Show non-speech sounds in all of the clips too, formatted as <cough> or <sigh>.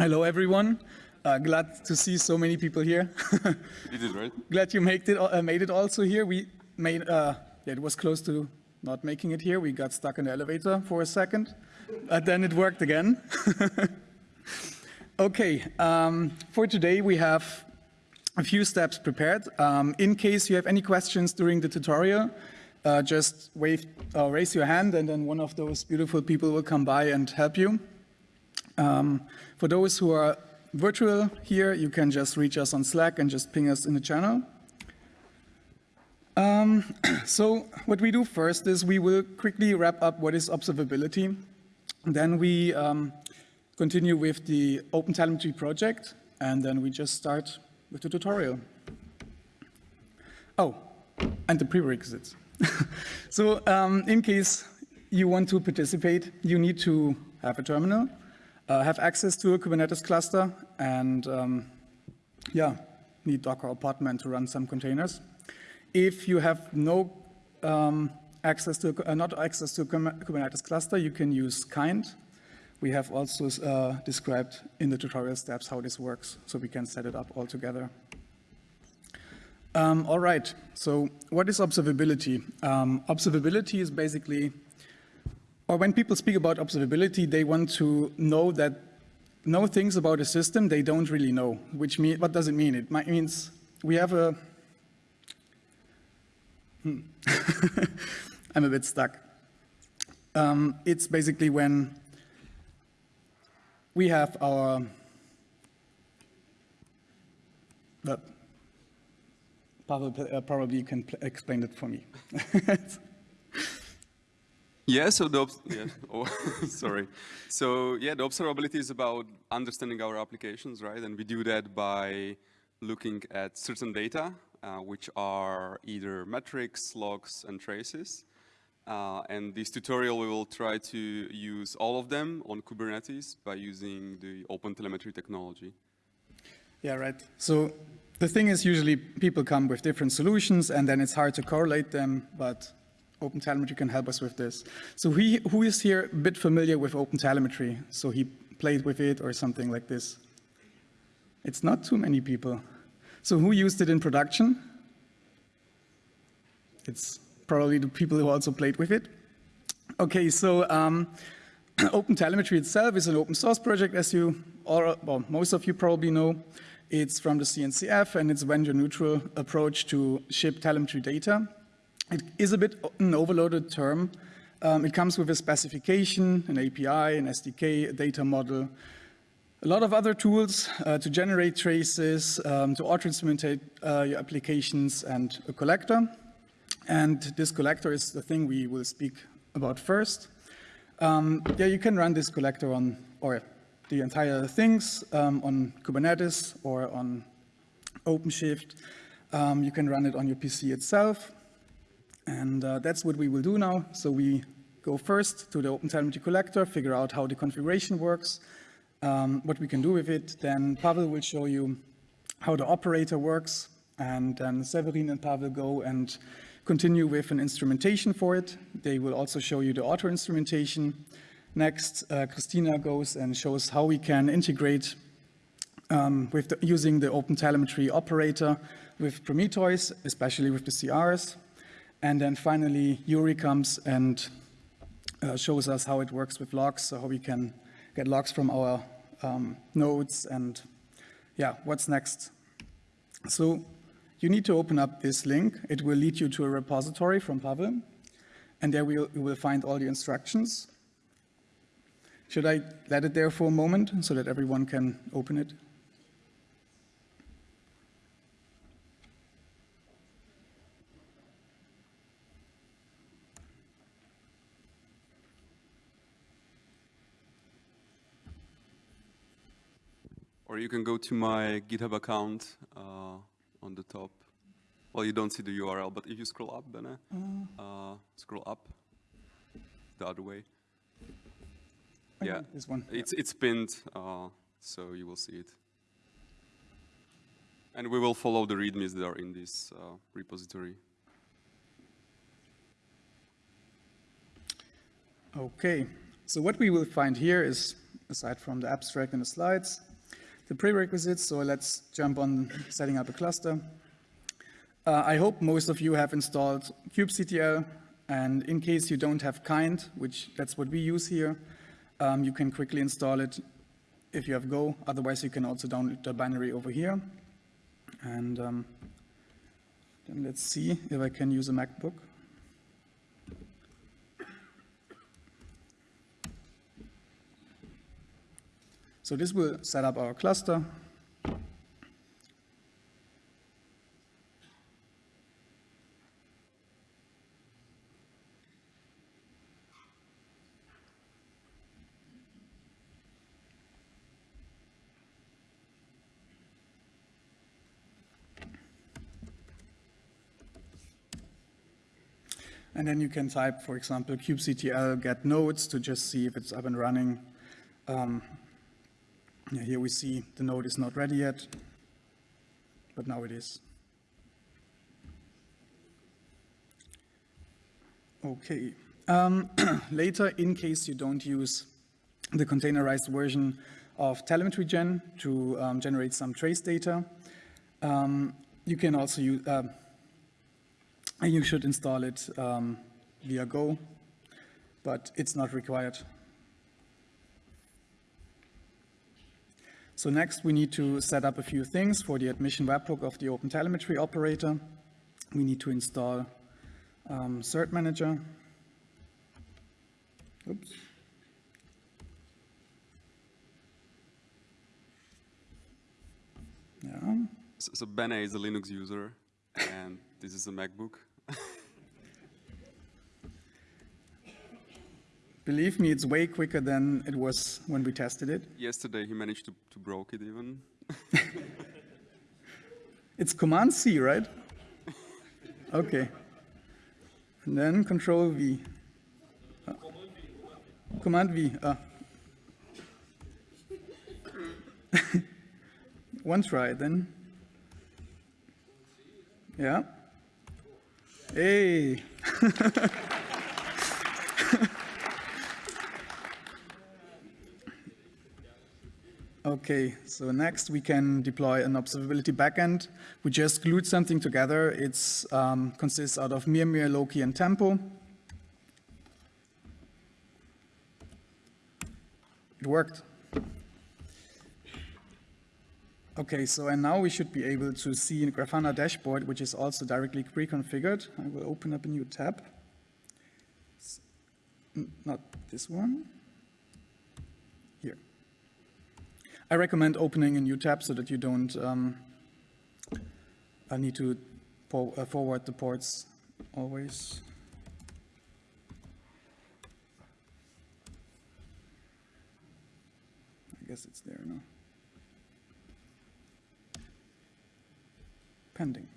Hello, everyone. Uh, glad to see so many people here. <laughs> you did, right? Glad you made it, uh, made it also here. We made, uh, yeah, it was close to not making it here. We got stuck in the elevator for a second, but then it worked again. <laughs> okay, um, for today we have a few steps prepared. Um, in case you have any questions during the tutorial, uh, just wave, uh, raise your hand and then one of those beautiful people will come by and help you. Um, for those who are virtual here, you can just reach us on Slack and just ping us in the channel. Um, <clears throat> so what we do first is we will quickly wrap up what is observability. Then we um, continue with the OpenTelemetry project, and then we just start with the tutorial. Oh, and the prerequisites. <laughs> so um, in case you want to participate, you need to have a terminal, uh, have access to a Kubernetes cluster and um, yeah, need Docker or Podman to run some containers. If you have no um, access to, uh, not access to Kubernetes cluster, you can use Kind. We have also uh, described in the tutorial steps how this works, so we can set it up all together. Um, all right, so what is observability? Um, observability is basically or when people speak about observability, they want to know that know things about a system they don't really know. Which mean, what does it mean? It means we have a. Hmm. <laughs> I'm a bit stuck. Um, it's basically when we have our. But uh, probably can explain it for me. <laughs> Yeah, so the, yeah, <laughs> oh, <laughs> sorry. So yeah, the observability is about understanding our applications, right? And we do that by looking at certain data, uh, which are either metrics, logs, and traces. Uh, and this tutorial, we will try to use all of them on Kubernetes by using the OpenTelemetry technology. Yeah, right. So the thing is usually people come with different solutions and then it's hard to correlate them, but OpenTelemetry can help us with this. So he, who is here a bit familiar with OpenTelemetry? So he played with it or something like this? It's not too many people. So who used it in production? It's probably the people who also played with it. Okay, so um, <clears throat> OpenTelemetry itself is an open source project, as you, or well, most of you probably know. It's from the CNCF, and it's a vendor neutral approach to ship telemetry data. It is a bit an overloaded term. Um, it comes with a specification, an API, an SDK, a data model, a lot of other tools uh, to generate traces, um, to auto-instrumentate uh, your applications, and a collector. And this collector is the thing we will speak about first. Um, yeah, you can run this collector on, or the entire things um, on Kubernetes or on OpenShift. Um, you can run it on your PC itself. And uh, that's what we will do now. So we go first to the OpenTelemetry collector, figure out how the configuration works, um, what we can do with it. Then Pavel will show you how the operator works. And then Severin and Pavel go and continue with an instrumentation for it. They will also show you the auto instrumentation. Next, uh, Christina goes and shows how we can integrate um, with the, using the OpenTelemetry operator with Prometheus, especially with the CRs. And then finally, Yuri comes and uh, shows us how it works with logs, so how we can get logs from our um, nodes and yeah, what's next. So you need to open up this link. It will lead you to a repository from Pavel, and there we'll, you will find all the instructions. Should I let it there for a moment so that everyone can open it? Or you can go to my GitHub account uh, on the top. Well, you don't see the URL, but if you scroll up, Bene, uh, uh scroll up the other way. yeah, this one. It's it's pinned, uh, so you will see it. And we will follow the readmes that are in this uh, repository. Okay, so what we will find here is aside from the abstract and the slides. The prerequisites, so let's jump on setting up a cluster. Uh, I hope most of you have installed kubectl, and in case you don't have kind, which that's what we use here, um, you can quickly install it if you have Go. Otherwise, you can also download the binary over here. And um, then let's see if I can use a MacBook. So this will set up our cluster. And then you can type, for example, kubectl get nodes to just see if it's up and running. Um, yeah, here we see the node is not ready yet, but now it is. Okay. Um, <clears throat> later, in case you don't use the containerized version of telemetry gen to um, generate some trace data, um, you can also use, uh, you should install it um, via Go, but it's not required So next we need to set up a few things for the admission webhook of the OpenTelemetry operator. We need to install um, Cert Manager. Oops. Yeah. So, so is a Linux user, and this is a MacBook. <laughs> Believe me, it's way quicker than it was when we tested it. Yesterday he managed to, to broke it even. <laughs> it's Command C, right? <laughs> Okay. And then Control V. Uh, command V. Uh. <laughs> One try then. Yeah. Hey. Okay, so next we can deploy an observability backend. We just glued something together. It um, consists out of Mimir, Loki, and Tempo. It worked. Okay, so and now we should be able to see in Grafana dashboard, which is also directly pre-configured. I will open up a new tab. Not this one. I recommend opening a new tab so that you don't um, need to uh, forward the ports always. I guess it's there now. Pending.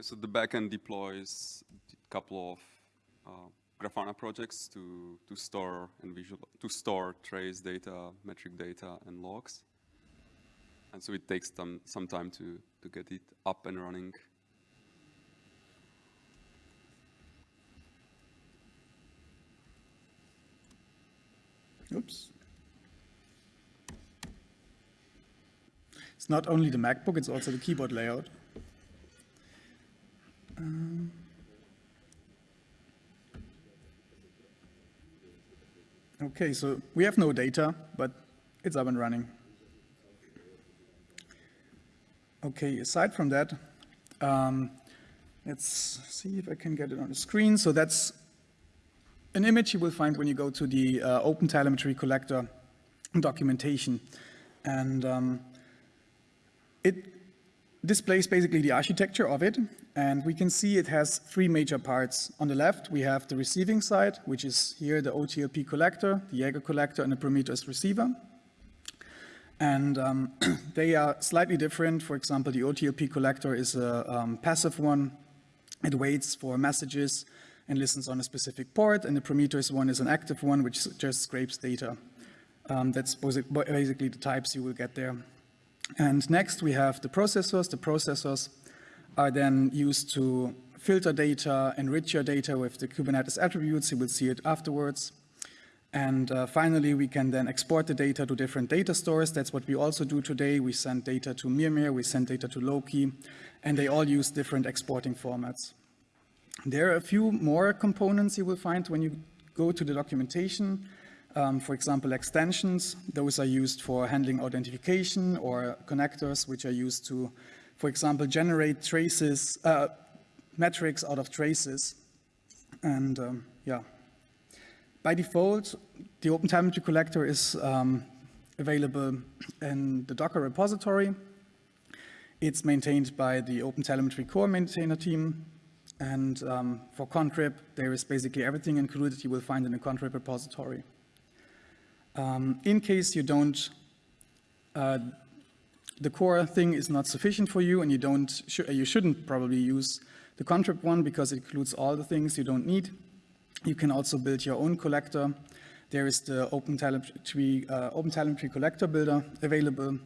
So the backend deploys a couple of uh, Grafana projects to, to store and visual to store trace data, metric data, and logs. And so it takes them some time to, to get it up and running. Oops. It's not only the MacBook, it's also the keyboard layout. Um, okay, so we have no data, but it's up and running. Okay, aside from that, um, let's see if I can get it on the screen. So that's an image you will find when you go to the uh, OpenTelemetry collector documentation. And um, it displays basically the architecture of it. And we can see it has three major parts. On the left, we have the receiving side, which is here the OTLP collector, the Jaeger collector, and the Prometheus receiver. And um, <clears throat> they are slightly different. For example, the OTLP collector is a um, passive one. It waits for messages and listens on a specific port, and the Prometheus one is an active one, which just scrapes data. Um, that's basically the types you will get there. And next we have the processors. The processors are then used to filter data, enrich your data with the Kubernetes attributes. You will see it afterwards. And uh, finally, we can then export the data to different data stores. That's what we also do today. We send data to Mimir, we send data to Loki, and they all use different exporting formats. There are a few more components you will find when you go to the documentation. Um, for example, extensions, those are used for handling authentication or connectors, which are used to, for example, generate traces, uh, metrics out of traces. And um, yeah, by default, the OpenTelemetry collector is um, available in the Docker repository. It's maintained by the OpenTelemetry core maintainer team. And um, for contrib, there is basically everything included you will find in the contrib repository. Um, in case you don't, uh, the core thing is not sufficient for you and you don't, sh you shouldn't probably use the contrib one because it includes all the things you don't need. You can also build your own collector. There is the OpenTelemetry, uh, OpenTelemetry collector builder available.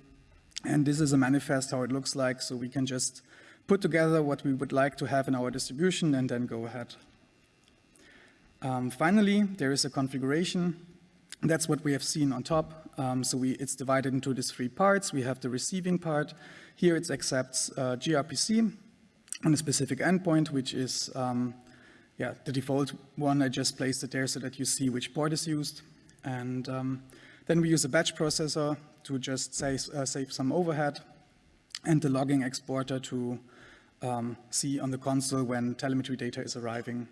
And this is a manifest how it looks like. So we can just put together what we would like to have in our distribution and then go ahead. Um, finally, there is a configuration that's what we have seen on top. Um, so we, it's divided into these three parts. We have the receiving part. Here it accepts uh, gRPC on a specific endpoint, which is um, yeah, the default one. I just placed it there so that you see which port is used. And um, then we use a batch processor to just say, uh, save some overhead and the logging exporter to um, see on the console when telemetry data is arriving.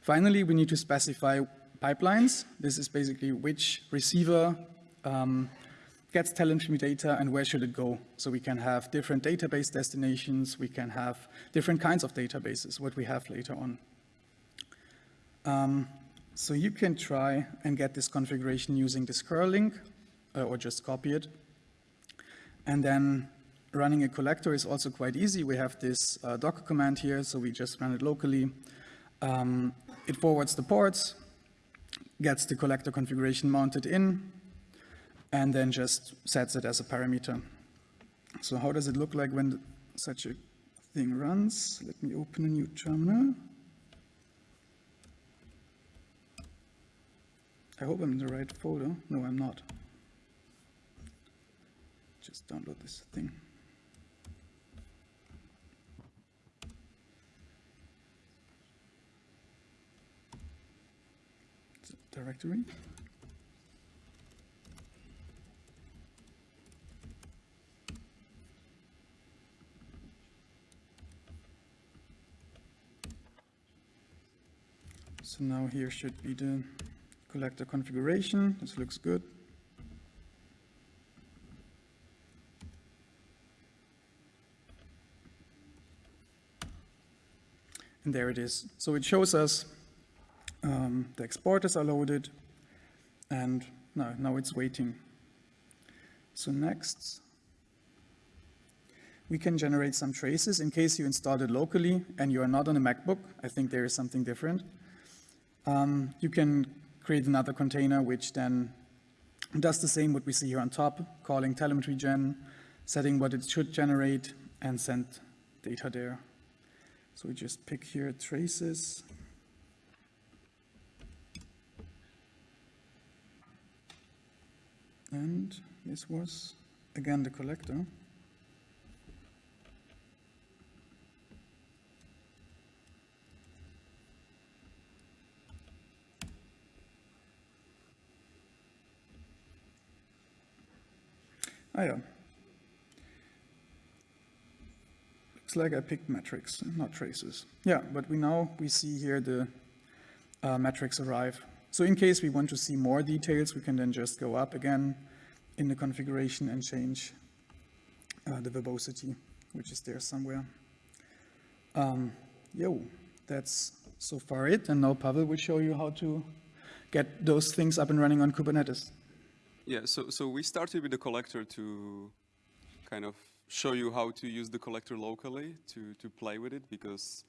Finally, we need to specify pipelines. This is basically which receiver um, gets telemetry data and where should it go. So we can have different database destinations, we can have different kinds of databases, what we have later on. Um, so you can try and get this configuration using this curl link uh, or just copy it. And then running a collector is also quite easy. We have this uh, Docker command here, so we just run it locally. Um, it forwards the ports, gets the collector configuration mounted in, and then just sets it as a parameter. So how does it look like when such a thing runs? Let me open a new terminal. I hope I'm in the right folder. No, I'm not. Just download this thing. directory. So now here should be the collector configuration. This looks good. And there it is. So it shows us um, the exporters are loaded, and no, now it's waiting. So next, we can generate some traces in case you installed it locally and you are not on a MacBook. I think there is something different. Um, you can create another container which then does the same what we see here on top, calling telemetry gen, setting what it should generate, and send data there. So we just pick here traces. And this was, again, the collector. Yeah. Looks like I picked metrics, not traces. Yeah, but we now we see here the uh, metrics arrive. So in case we want to see more details, we can then just go up again in the configuration and change uh, the verbosity, which is there somewhere. Um, yo, that's so far it. And now Pavel will show you how to get those things up and running on Kubernetes. Yeah, so, so we started with the collector to kind of show you how to use the collector locally to, to play with it because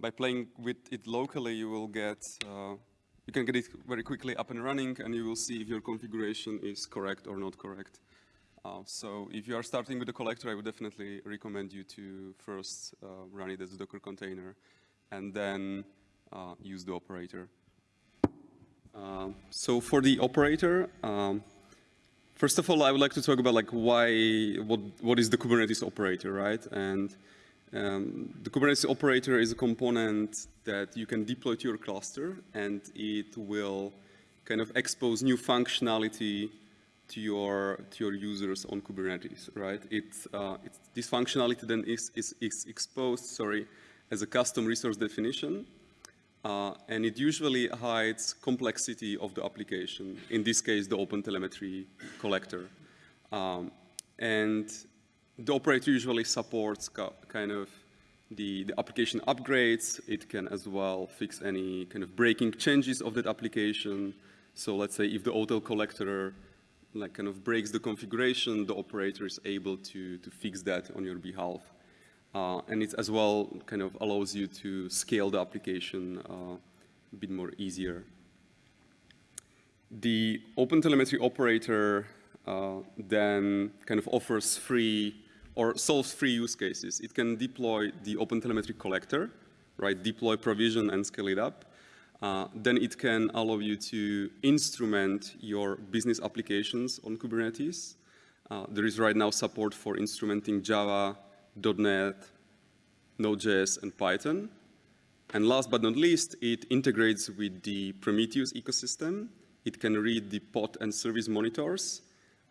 by playing with it locally, you will get uh, you can get it very quickly up and running and you will see if your configuration is correct or not correct. Uh, so if you are starting with the collector, I would definitely recommend you to first uh, run it as a Docker container and then uh, use the operator. Um, so for the operator, um, first of all, I would like to talk about like why, what, what is the Kubernetes operator, right? And um, the Kubernetes operator is a component that you can deploy to your cluster and it will kind of expose new functionality to your to your users on Kubernetes, right? It's, uh, it's this functionality then is, is, is, exposed, sorry, as a custom resource definition, uh, and it usually hides complexity of the application. In this case, the OpenTelemetry collector, um, and the operator usually supports kind of the, the application upgrades. It can as well fix any kind of breaking changes of that application. So let's say if the OTel collector like kind of breaks the configuration, the operator is able to, to fix that on your behalf. Uh, and it as well kind of allows you to scale the application uh, a bit more easier. The OpenTelemetry operator uh, then kind of offers free or solves free use cases. It can deploy the OpenTelemetry collector, right? Deploy, provision, and scale it up. Uh, then it can allow you to instrument your business applications on Kubernetes. Uh, there is right now support for instrumenting Java, .NET, Node.js, and Python. And last but not least, it integrates with the Prometheus ecosystem. It can read the pod and service monitors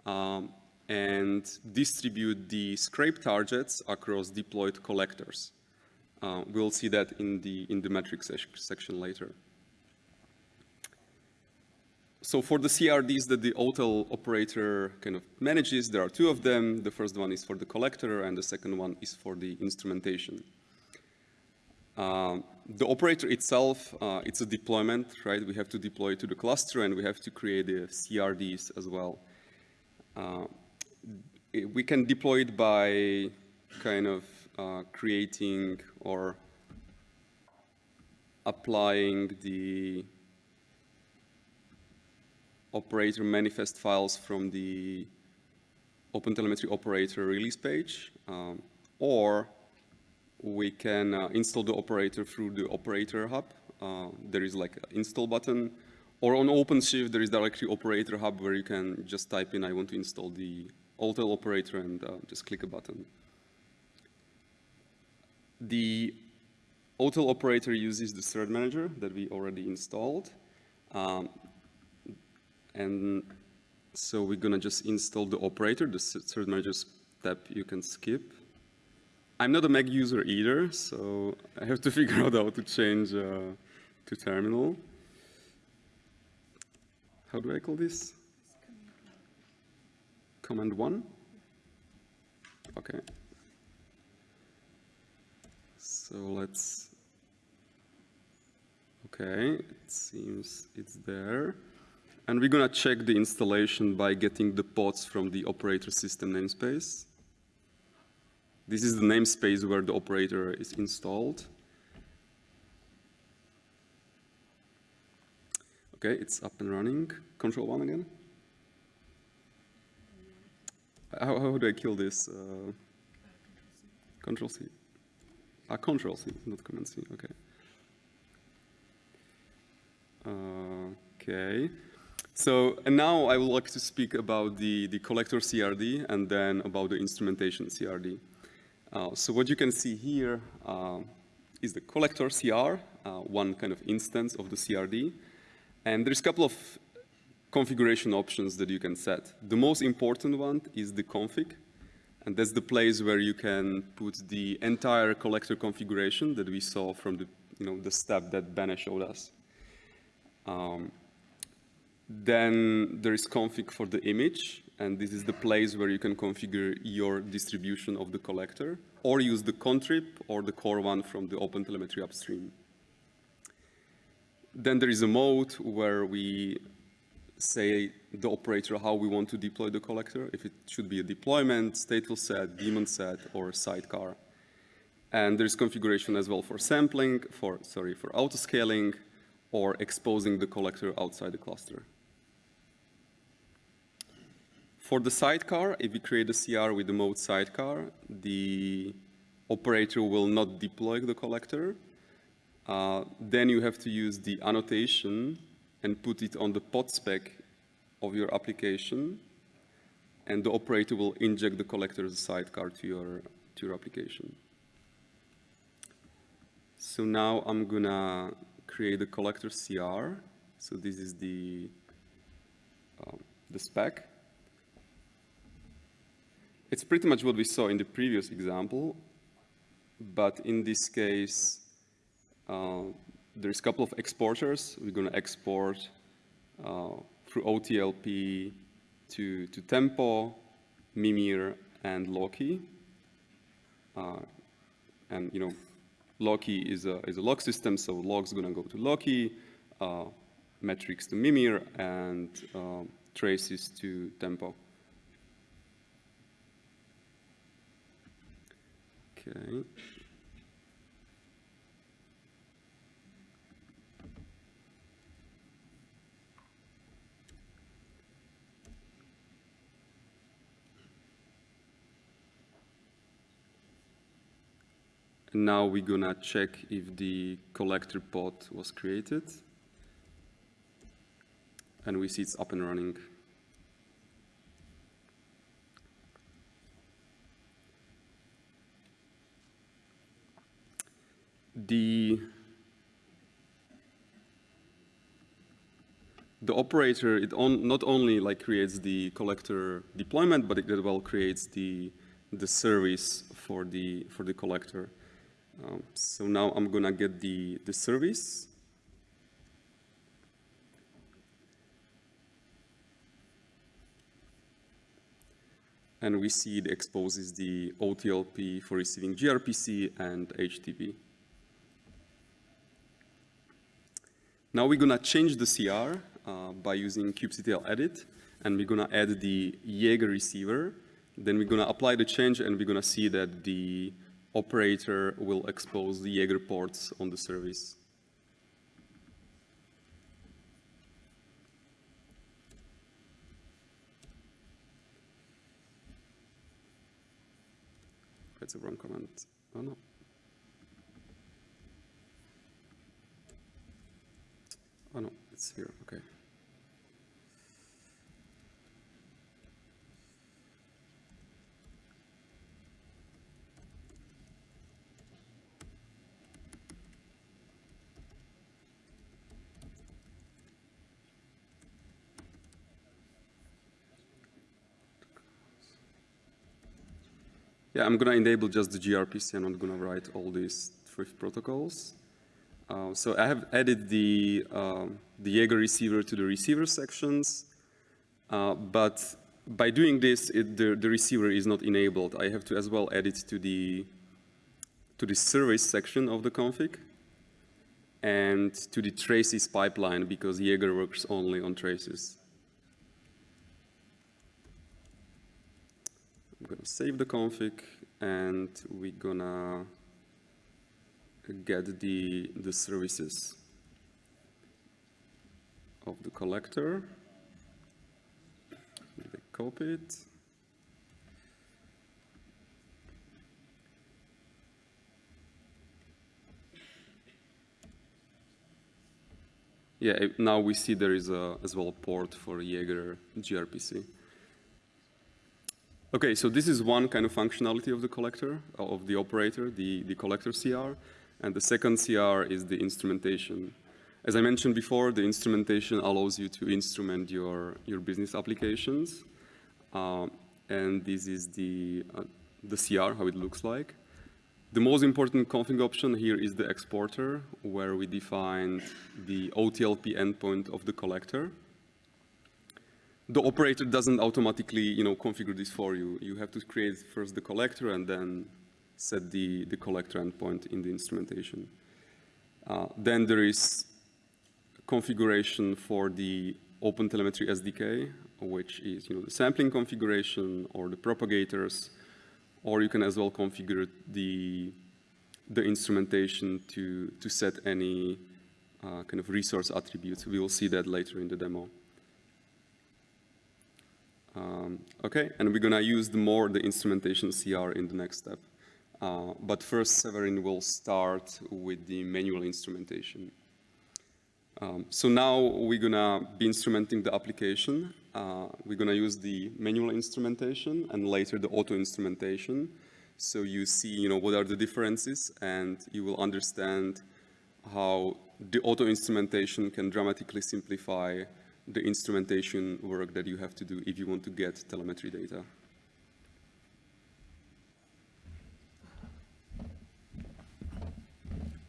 um, and distribute the scrape targets across deployed collectors. Uh, we'll see that in the, in the metrics section later. So for the CRDs that the OTel operator kind of manages, there are two of them. The first one is for the collector, and the second one is for the instrumentation. Uh, the operator itself, uh, it's a deployment, right? We have to deploy it to the cluster, and we have to create the CRDs as well. Uh, we can deploy it by kind of uh, creating or applying the operator manifest files from the OpenTelemetry operator release page, um, or we can uh, install the operator through the operator hub. Uh, there is like an install button, or on OpenShift there is directly operator hub where you can just type in I want to install the OTel operator and uh, just click a button. The OTel operator uses the cert manager that we already installed. Um, and so we're gonna just install the operator, the cert manager step you can skip. I'm not a Mac user either, so I have to <laughs> figure out how to change uh, to terminal. How do I call this? Command one? Okay. So let's, okay, it seems it's there. And we're going to check the installation by getting the pods from the operator system namespace. This is the namespace where the operator is installed. Okay, it's up and running. Control one again. How, how do I kill this? Uh, control C. Ah, Control C, not Command C. Okay. Uh, okay. So, now I would like to speak about the, the collector CRD and then about the instrumentation CRD. Uh, so what you can see here uh, is the collector CR, uh, one kind of instance of the CRD. And there's a couple of configuration options that you can set. The most important one is the config. And that's the place where you can put the entire collector configuration that we saw from the, you know, the step that Bene showed us. Um, then there is config for the image, and this is the place where you can configure your distribution of the collector, or use the contrib or the core one from the OpenTelemetry upstream. Then there is a mode where we say the operator how we want to deploy the collector, if it should be a deployment, stateful set, daemon set, or sidecar. And there's configuration as well for sampling, for, sorry, for autoscaling, or exposing the collector outside the cluster. For the sidecar, if we create a CR with the mode sidecar, the operator will not deploy the collector. Uh, then you have to use the annotation and put it on the pod spec of your application, and the operator will inject the collector as a sidecar to your, to your application. So now I'm gonna create a collector CR. So this is the, um, the spec. It's pretty much what we saw in the previous example, but in this case, uh, there's a couple of exporters. We're going to export uh, through OTLP to, to Tempo, Mimir, and Loki. Uh, and, you know, Loki is a, is a log system, so log's going to go to Loki, uh, metrics to Mimir, and uh, traces to Tempo. Okay. And now we're gonna check if the collector pod was created. And we see it's up and running. The the operator it on, not only like creates the collector deployment, but it as well creates the the service for the for the collector. Um, so now I'm gonna get the the service. And we see it exposes the OTLP for receiving gRPC and HTTP. Now we're gonna change the CR uh, by using kubectl edit, and we're gonna add the Jaeger receiver. Then we're gonna apply the change, and we're gonna see that the operator will expose the Jaeger ports on the service. That's a wrong comment. Oh no. Oh no, it's here, okay. Yeah, I'm gonna enable just the gRPC. I'm not gonna write all these Thrift protocols. Uh, so I have added the, uh, the Jaeger receiver to the receiver sections, uh, but by doing this, it, the, the receiver is not enabled. I have to as well add it to the, to the service section of the config and to the traces pipeline because Jaeger works only on traces. I'm gonna save the config and we're gonna get the, the services of the collector. They copy it. Yeah, now we see there is a, as well a port for Jaeger gRPC. Okay, so this is one kind of functionality of the collector, of the operator, the, the collector CR. And the second CR is the instrumentation. As I mentioned before, the instrumentation allows you to instrument your, your business applications. Uh, and this is the, uh, the CR, how it looks like. The most important config option here is the exporter, where we define the OTLP endpoint of the collector. The operator doesn't automatically you know, configure this for you. You have to create first the collector and then set the, the collector endpoint in the instrumentation. Uh, then there is configuration for the OpenTelemetry SDK, which is you know, the sampling configuration or the propagators, or you can as well configure the, the instrumentation to, to set any uh, kind of resource attributes. We will see that later in the demo. Um, okay, and we're gonna use the more the instrumentation CR in the next step. Uh, but first, Severin will start with the manual instrumentation. Um, so now we're gonna be instrumenting the application. Uh, we're gonna use the manual instrumentation and later the auto instrumentation. So you see, you know, what are the differences and you will understand how the auto instrumentation can dramatically simplify the instrumentation work that you have to do if you want to get telemetry data.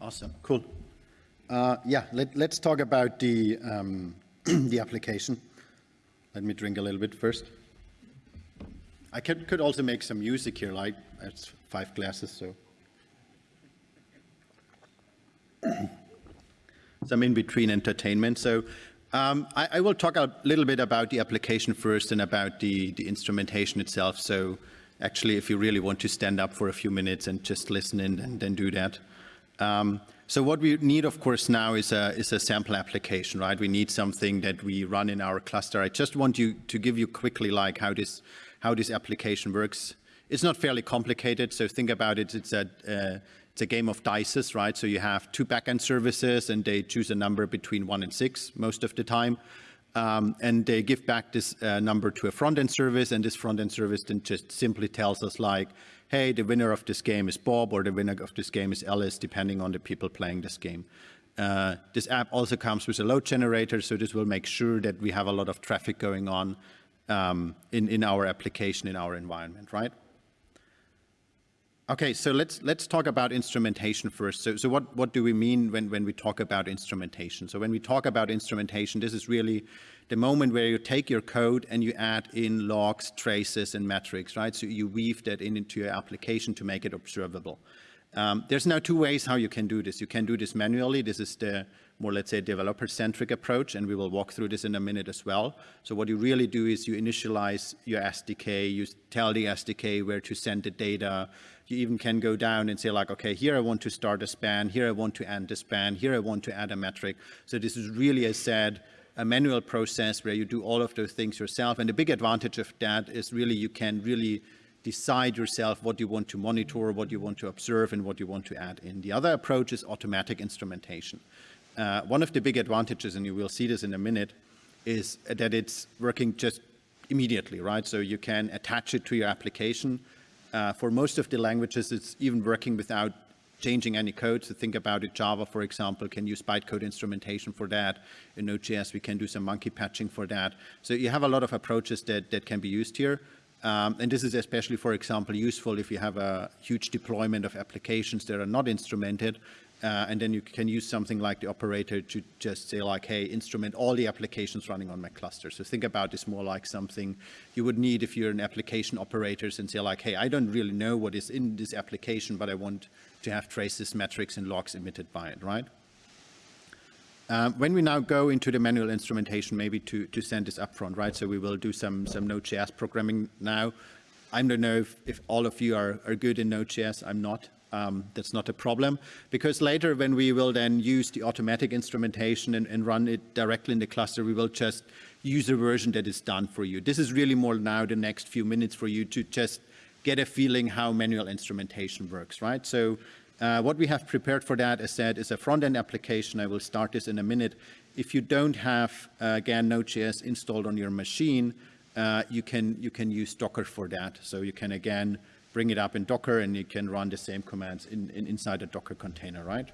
Awesome, cool. Uh, yeah, let, us talk about the, um, <clears throat> the application. Let me drink a little bit first. I could, could also make some music here, like it's five glasses, so. <clears throat> some in-between entertainment. So um, I, I, will talk a little bit about the application first and about the, the instrumentation itself. So actually, if you really want to stand up for a few minutes and just listen in and then do that. Um, so what we need, of course, now is a, is a sample application, right? We need something that we run in our cluster. I just want you to give you quickly like how this, how this application works. It's not fairly complicated, so think about it. It's a, uh, it's a game of dices, right? So you have two backend services and they choose a number between one and six most of the time. Um, and they give back this uh, number to a front-end service, and this front-end service then just simply tells us like, hey, the winner of this game is Bob, or the winner of this game is Alice, depending on the people playing this game. Uh, this app also comes with a load generator, so this will make sure that we have a lot of traffic going on um, in, in our application, in our environment, right? Okay, so let's let's talk about instrumentation first. So, so what, what do we mean when, when we talk about instrumentation? So when we talk about instrumentation, this is really the moment where you take your code and you add in logs, traces, and metrics, right? So you weave that in into your application to make it observable. Um, there's now two ways how you can do this. You can do this manually. This is the more, let's say, developer-centric approach, and we will walk through this in a minute as well. So what you really do is you initialize your SDK, you tell the SDK where to send the data, you even can go down and say like, okay, here I want to start a span, here I want to end a span, here I want to add a metric. So this is really, as said, a manual process where you do all of those things yourself. And the big advantage of that is really you can really decide yourself what you want to monitor, what you want to observe, and what you want to add in. The other approach is automatic instrumentation. Uh, one of the big advantages, and you will see this in a minute, is that it's working just immediately, right? So you can attach it to your application. Uh, for most of the languages, it's even working without changing any code. So think about it, Java, for example, can use bytecode instrumentation for that. In Node.js, we can do some monkey patching for that. So you have a lot of approaches that, that can be used here. Um, and this is especially, for example, useful if you have a huge deployment of applications that are not instrumented uh, and then you can use something like the operator to just say like, hey, instrument all the applications running on my cluster. So think about this more like something you would need if you're an application operator and say like, hey, I don't really know what is in this application, but I want to have traces, metrics, and logs emitted by it, right? Um, when we now go into the manual instrumentation, maybe to, to send this upfront, right? So we will do some, some Node.js programming now. I don't know if, if all of you are, are good in Node.js. I'm not um, that's not a problem. Because later when we will then use the automatic instrumentation and, and, run it directly in the cluster, we will just use a version that is done for you. This is really more now the next few minutes for you to just get a feeling how manual instrumentation works, right? So uh, what we have prepared for that, as said, is a front-end application. I will start this in a minute. If you don't have, uh, again, Node.js installed on your machine, uh, you, can, you can use Docker for that. So you can, again, bring it up in Docker and you can run the same commands in, in inside a Docker container, right?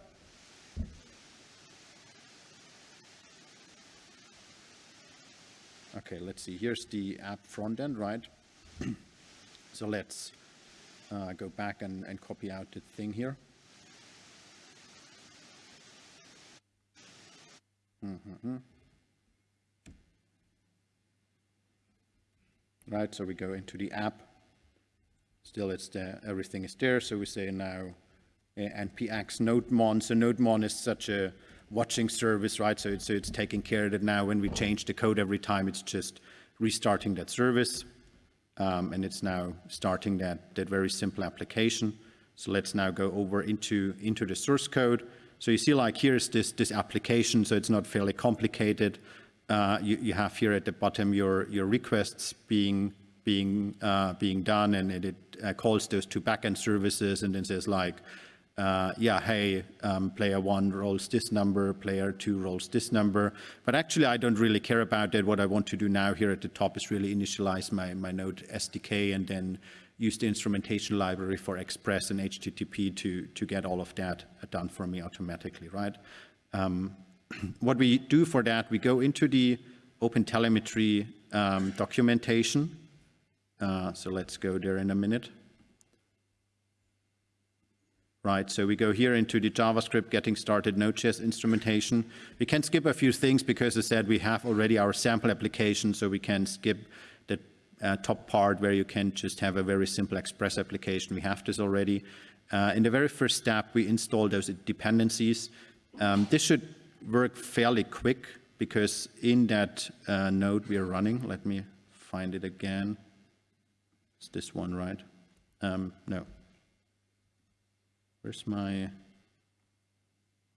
Okay, let's see. Here's the app front end, right? <clears throat> so let's uh, go back and, and copy out the thing here. Mm -hmm. Right, so we go into the app Still, it's there, everything is there. So we say now uh, npx nodemon. So nodemon is such a watching service, right? So it's, so it's taking care of it now. When we change the code every time, it's just restarting that service. Um, and it's now starting that, that very simple application. So let's now go over into, into the source code. So you see like here's this, this application, so it's not fairly complicated. uh, you, you, have here at the bottom your, your requests being, being, uh, being done and it, it uh, calls those two backend services and then says like, uh, yeah, hey, um, player one rolls this number, player two rolls this number. But actually, I don't really care about that. What I want to do now here at the top is really initialize my, my Node SDK and then use the instrumentation library for Express and HTTP to, to get all of that done for me automatically, right? Um, <clears throat> what we do for that, we go into the OpenTelemetry um, documentation. Uh, so let's go there in a minute right? So we go here into the JavaScript getting started Node.js instrumentation. We can skip a few things because I said, we have already our sample application, so we can skip the uh, top part where you can just have a very simple Express application. We have this already. Uh, in the very first step, we install those dependencies. Um, this should work fairly quick because in that uh, node we are running, let me find it again. It's this one, right? Um, no, Where's my,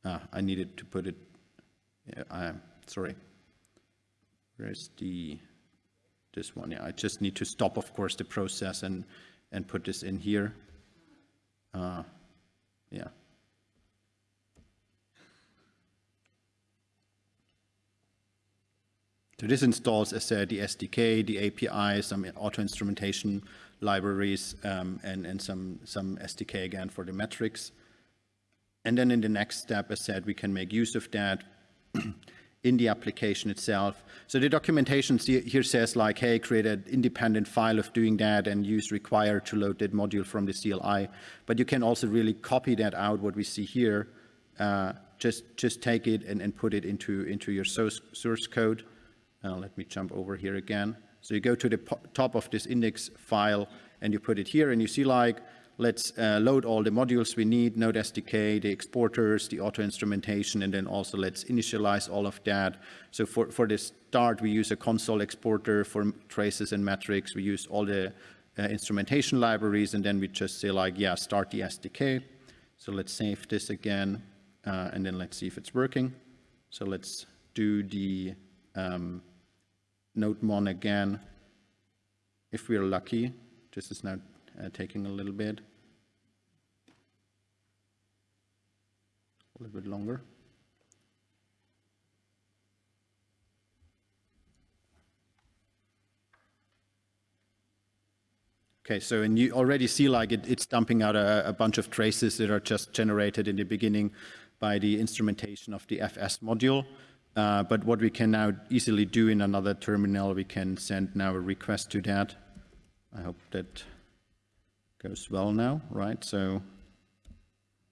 ah, I needed to put it, yeah, I, sorry. Where's the, this one, yeah, I just need to stop, of course, the process and, and put this in here. Uh, yeah. So this installs, as said, the SDK, the API, some auto instrumentation libraries, um, and, and some, some SDK again for the metrics. And then in the next step, as said, we can make use of that <clears throat> in the application itself. So the documentation here says like, hey, create an independent file of doing that and use require to load that module from the CLI. But you can also really copy that out, what we see here. Uh, just, just take it and, and put it into, into your source, source code. Uh, let me jump over here again. So you go to the top of this index file and you put it here and you see like, let's uh, load all the modules we need, Node SDK, the exporters, the auto instrumentation, and then also let's initialize all of that. So for, for the start, we use a console exporter for traces and metrics. We use all the uh, instrumentation libraries, and then we just say like, yeah, start the SDK. So let's save this again, uh, and then let's see if it's working. So let's do the um, nodemon again. If we're lucky, this is now uh, taking a little bit. A little bit longer. Okay, so and you already see like it, it's dumping out a, a, bunch of traces that are just generated in the beginning by the instrumentation of the FS module. Uh, but what we can now easily do in another terminal, we can send now a request to that. I hope that goes well now, right? So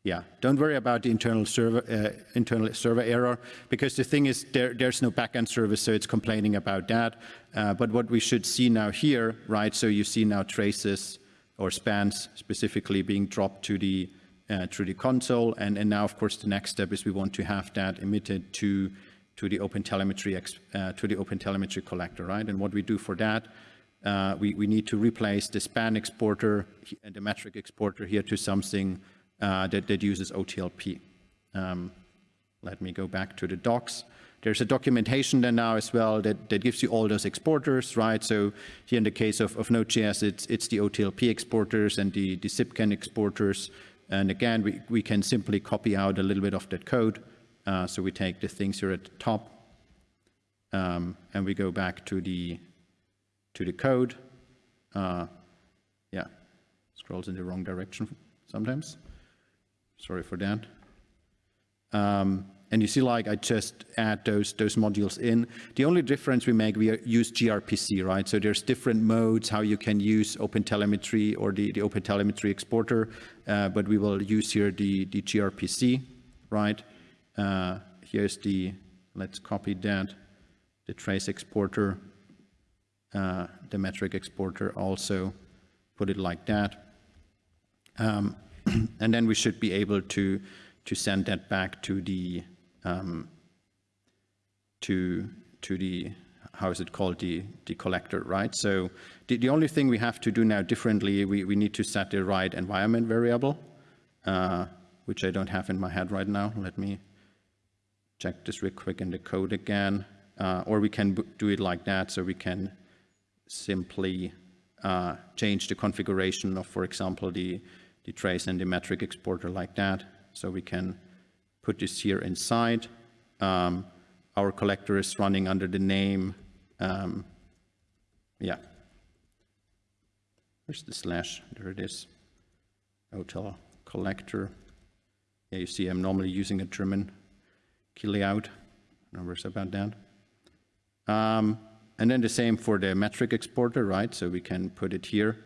yeah, don't worry about the internal server uh, internal server error because the thing is there, there's no backend service, so it's complaining about that. Uh, but what we should see now here, right? So you see now traces or spans specifically being dropped to the uh, the console, and and now of course the next step is we want to have that emitted to to the OpenTelemetry uh, to the OpenTelemetry collector, right? And what we do for that, uh, we, we need to replace the span exporter and the metric exporter here to something uh, that, that uses OTLP. Um, let me go back to the docs. There's a documentation there now as well that, that gives you all those exporters, right? So here in the case of, of Node.js, it's, it's the OTLP exporters and the, the Zipkin exporters. And again, we, we can simply copy out a little bit of that code uh, so we take the things here at the top um, and we go back to the to the code. Uh, yeah, scrolls in the wrong direction sometimes. Sorry for that. Um, and you see like I just add those those modules in. The only difference we make, we use gRPC, right? So there's different modes how you can use OpenTelemetry or the, the OpenTelemetry exporter, uh, but we will use here the, the gRPC, right? Uh, here's the, let's copy that, the trace exporter, uh, the metric exporter also, put it like that. Um, <clears throat> and then we should be able to, to send that back to the, um, to, to the, how is it called, the, the collector, right? So the, the only thing we have to do now differently, we, we need to set the right environment variable, uh, which I don't have in my head right now. Let me check this real quick in the code again. uh, or we can do it like that, so we can simply uh, change the configuration of, for example, the, the trace and the metric exporter like that. So we can put this here inside. Um, our collector is running under the name, um, yeah. Where's the slash? There it is. OTel collector. Yeah, you see I'm normally using a German No worries about that. Um, and then the same for the metric exporter, right? So we can put it here.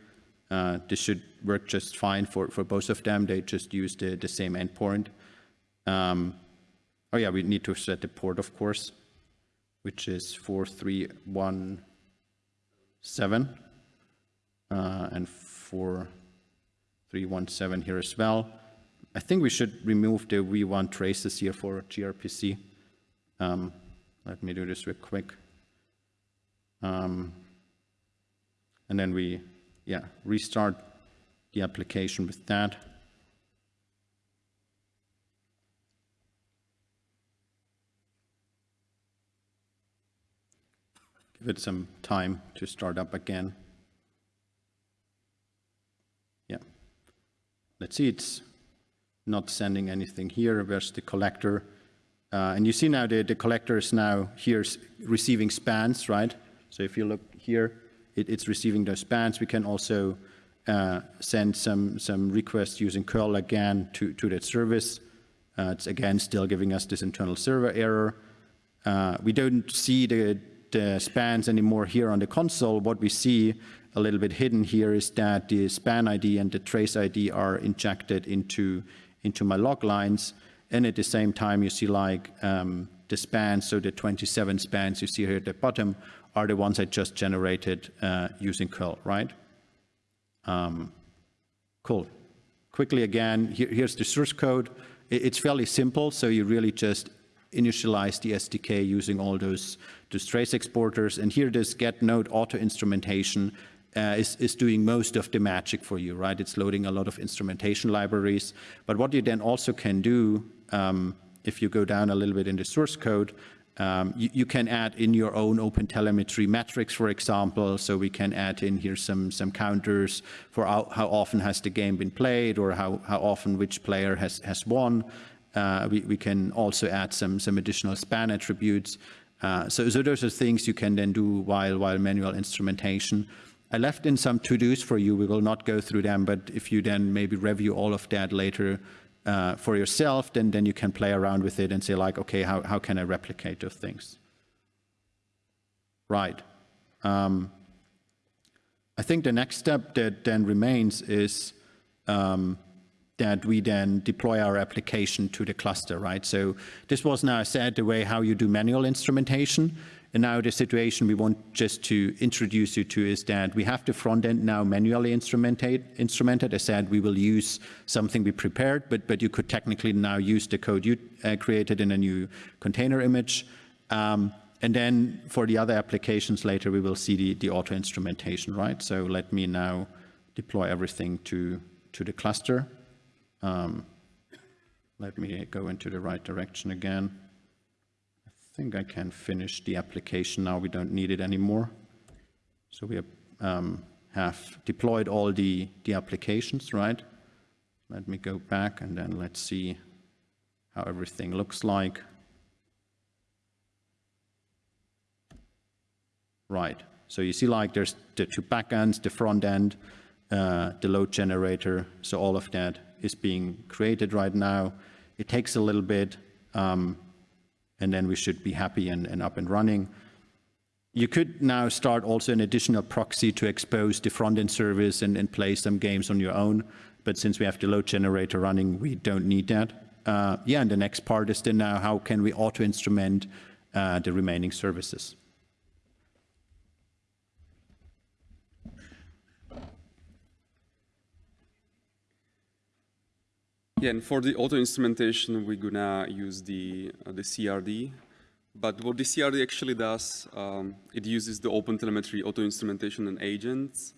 Uh, this should work just fine for, for both of them. They just use the, the same endpoint. Um, oh yeah, we need to set the port, of course, which is 4317 uh, and 4317 here as well. I think we should remove the V1 traces here for gRPC. Um, let me do this real quick. Um, and then we, yeah, restart the application with that. Give it some time to start up again. Yeah. Let's see, it's not sending anything here. Where's the collector? Uh, and you see now the, the collector is now here receiving spans, right? So if you look here, it, it's receiving those spans. We can also uh, send some, some requests using curl again to, to that service. Uh, it's again still giving us this internal server error. Uh, we don't see the, the spans anymore here on the console. What we see a little bit hidden here is that the span ID and the trace ID are injected into, into my log lines. And at the same time, you see like um, the spans, so the 27 spans you see here at the bottom are the ones I just generated uh, using curl, right? Um, cool. Quickly again, here, here's the source code. it's fairly simple, so you really just initialize the SDK using all those, those trace exporters. And here this get node auto instrumentation uh, is, is doing most of the magic for you, right? It's loading a lot of instrumentation libraries. But what you then also can do, um, if you go down a little bit in the source code, um, you, you, can add in your own OpenTelemetry metrics, for example, so we can add in here some, some counters for how, how often has the game been played or how, how often which player has, has won. Uh, we, we can also add some, some additional span attributes. Uh, so, so those are things you can then do while, while manual instrumentation. I left in some to-dos for you. We will not go through them, but if you then maybe review all of that later, uh, for yourself, then, then you can play around with it and say like, okay, how, how can I replicate those things? Right. Um, I think the next step that then remains is um, that we then deploy our application to the cluster, right? So this was now said the way how you do manual instrumentation. And now the situation we want just to introduce you to is that we have the front end now manually instrumented. instrumented. I said we will use something we prepared, but, but you could technically now use the code you uh, created in a new container image. Um, and then for the other applications later, we will see the, the auto instrumentation, right? So let me now deploy everything to, to the cluster. Um, let me go into the right direction again think I can finish the application now. We don't need it anymore. So we have, um, have deployed all the, the applications, right? Let me go back and then let's see how everything looks like. Right. So you see like there's the two backends, the front end, uh, the load generator. So all of that is being created right now. It takes a little bit. Um, and then we should be happy and, and up and running. You could now start also an additional proxy to expose the front-end service and, and, play some games on your own. But since we have the load generator running, we don't need that. Uh, yeah, and the next part is then now how can we auto-instrument uh, the remaining services. Yeah, and for the auto instrumentation, we're gonna use the uh, the CRD. But what the CRD actually does, um, it uses the OpenTelemetry auto instrumentation and agents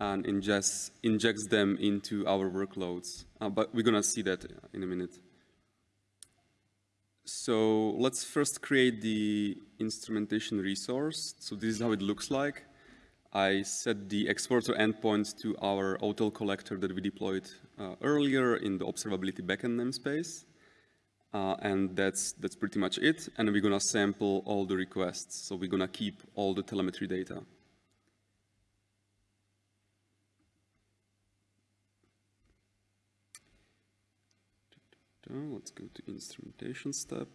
and ingests, injects them into our workloads. Uh, but we're gonna see that in a minute. So let's first create the instrumentation resource. So this is how it looks like. I set the exporter endpoint to our OTel collector that we deployed uh, earlier in the observability backend namespace. Uh, and that's, that's pretty much it. And we're gonna sample all the requests. So we're gonna keep all the telemetry data. Let's go to instrumentation step.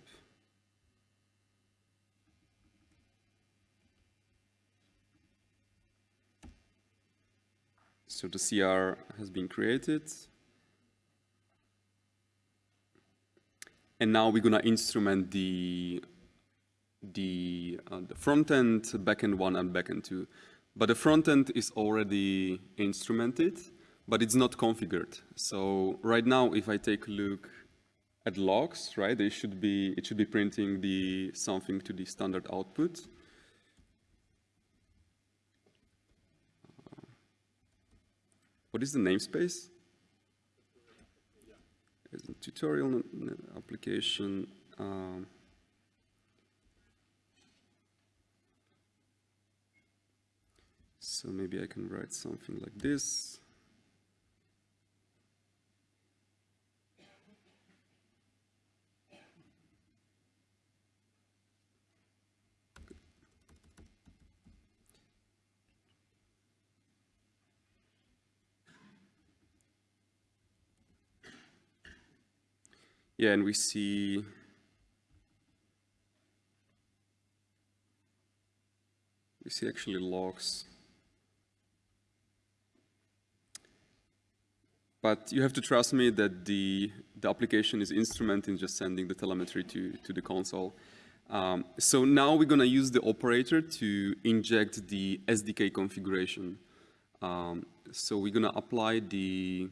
So the CR has been created. And now we're gonna instrument the the, uh, the front end, backend one and backend two. But the front end is already instrumented, but it's not configured. So right now, if I take a look at logs, right, they should be, it should be printing the something to the standard output. What is the namespace? It's a tutorial application. Um, so maybe I can write something like this. Yeah, and we see we see actually logs. But you have to trust me that the, the application is instrumenting just sending the telemetry to, to the console. Um, so now we're going to use the operator to inject the SDK configuration. Um, so we're going to apply the...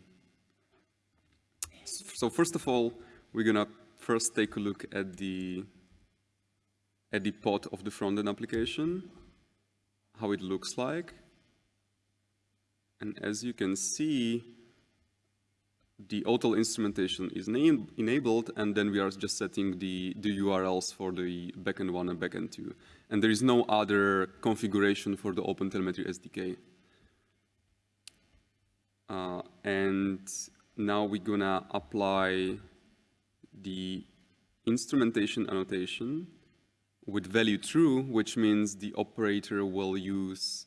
So first of all, we're gonna first take a look at the at the pod of the front-end application, how it looks like. And as you can see, the OTel instrumentation is enabled, and then we are just setting the, the URLs for the backend one and backend two. And there is no other configuration for the OpenTelemetry SDK. Uh, and now we're gonna apply the instrumentation annotation with value true, which means the operator will use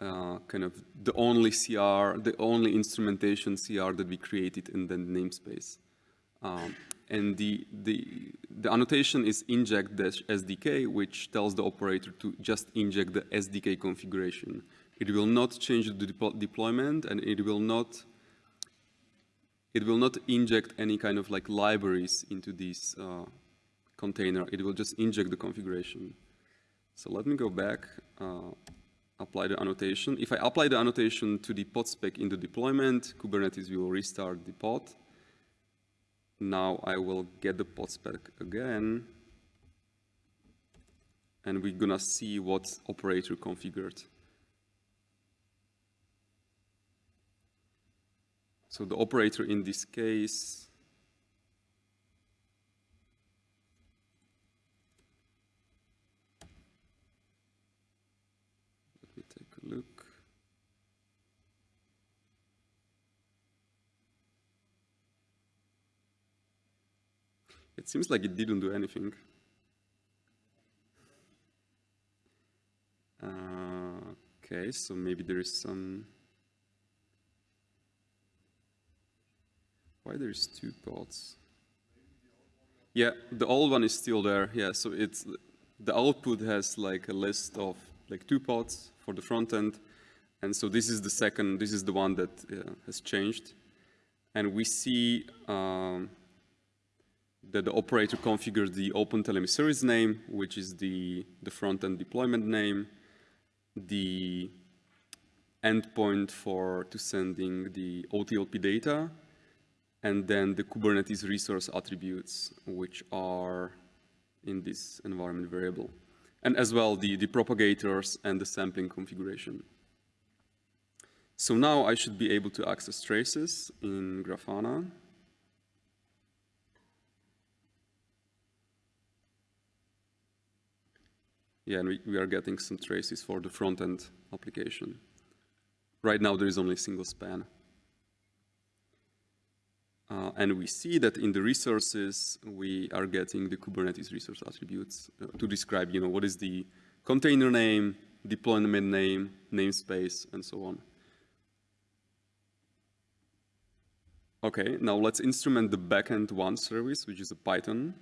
uh, kind of the only CR, the only instrumentation CR that we created in the namespace. Um, and the, the, the annotation is inject SDK, which tells the operator to just inject the SDK configuration. It will not change the de deployment and it will not it will not inject any kind of like libraries into this uh, container. It will just inject the configuration. So let me go back, uh, apply the annotation. If I apply the annotation to the pod spec in the deployment, Kubernetes will restart the pod. Now I will get the pod spec again. And we're gonna see what operator configured. So the operator in this case let me take a look. It seems like it didn't do anything. Uh, okay, so maybe there is some Why there's two pods? Yeah, the old one is still there. Yeah, so it's the output has like a list of like two pods for the front end. And so this is the second, this is the one that uh, has changed. And we see um, that the operator configures the OpenTelemetry service name, which is the, the front-end deployment name, the endpoint for to sending the OTLP data, and then the Kubernetes resource attributes, which are in this environment variable, and as well the, the propagators and the sampling configuration. So now I should be able to access traces in Grafana. Yeah, and we, we are getting some traces for the front-end application. Right now there is only a single span. Uh, and we see that in the resources, we are getting the Kubernetes resource attributes uh, to describe, you know, what is the container name, deployment name, namespace, and so on. Okay, now let's instrument the backend one service, which is a Python.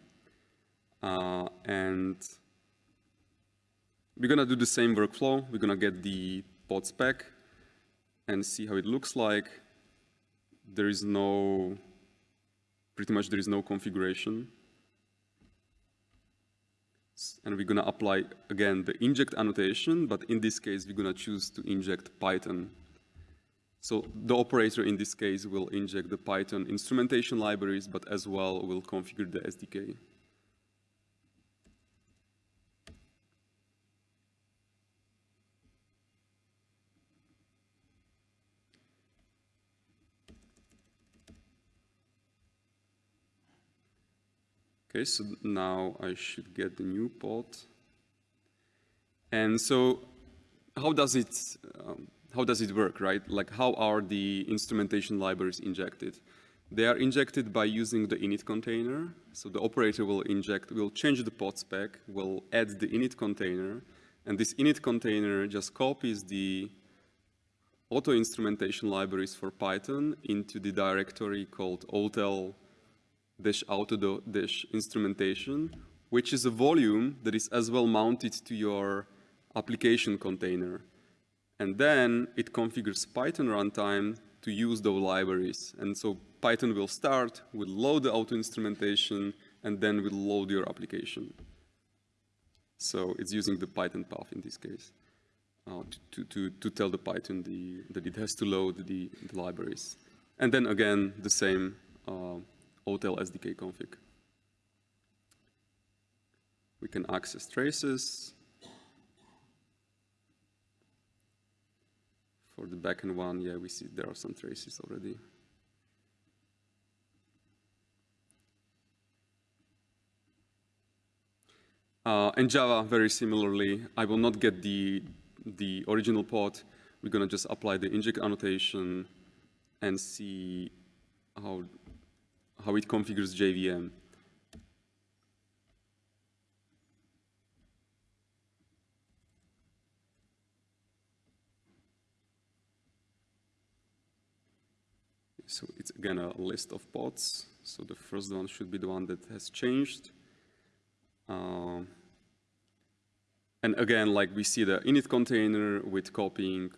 Uh, and we're gonna do the same workflow. We're gonna get the pod spec and see how it looks like. There is no, pretty much there is no configuration. And we're gonna apply, again, the inject annotation, but in this case, we're gonna choose to inject Python so the operator in this case will inject the Python instrumentation libraries, but as well will configure the SDK. Okay, so now I should get the new pod. And so how does it, um, how does it work, right? Like how are the instrumentation libraries injected? They are injected by using the init container. So the operator will inject, will change the pod spec, will add the init container, and this init container just copies the auto instrumentation libraries for Python into the directory called otel dash auto dash instrumentation, which is a volume that is as well mounted to your application container. And then it configures Python runtime to use those libraries. And so Python will start, will load the auto instrumentation, and then will load your application. So it's using the Python path in this case uh, to, to, to tell the Python the, that it has to load the, the libraries. And then again, the same uh, OTel SDK config. We can access traces, For the backend one, yeah, we see there are some traces already. Uh, in Java, very similarly, I will not get the, the original pod. We're going to just apply the inject annotation and see how, how it configures JVM. So it's again a list of pods. So the first one should be the one that has changed. Uh, and again, like we see the init container with copying,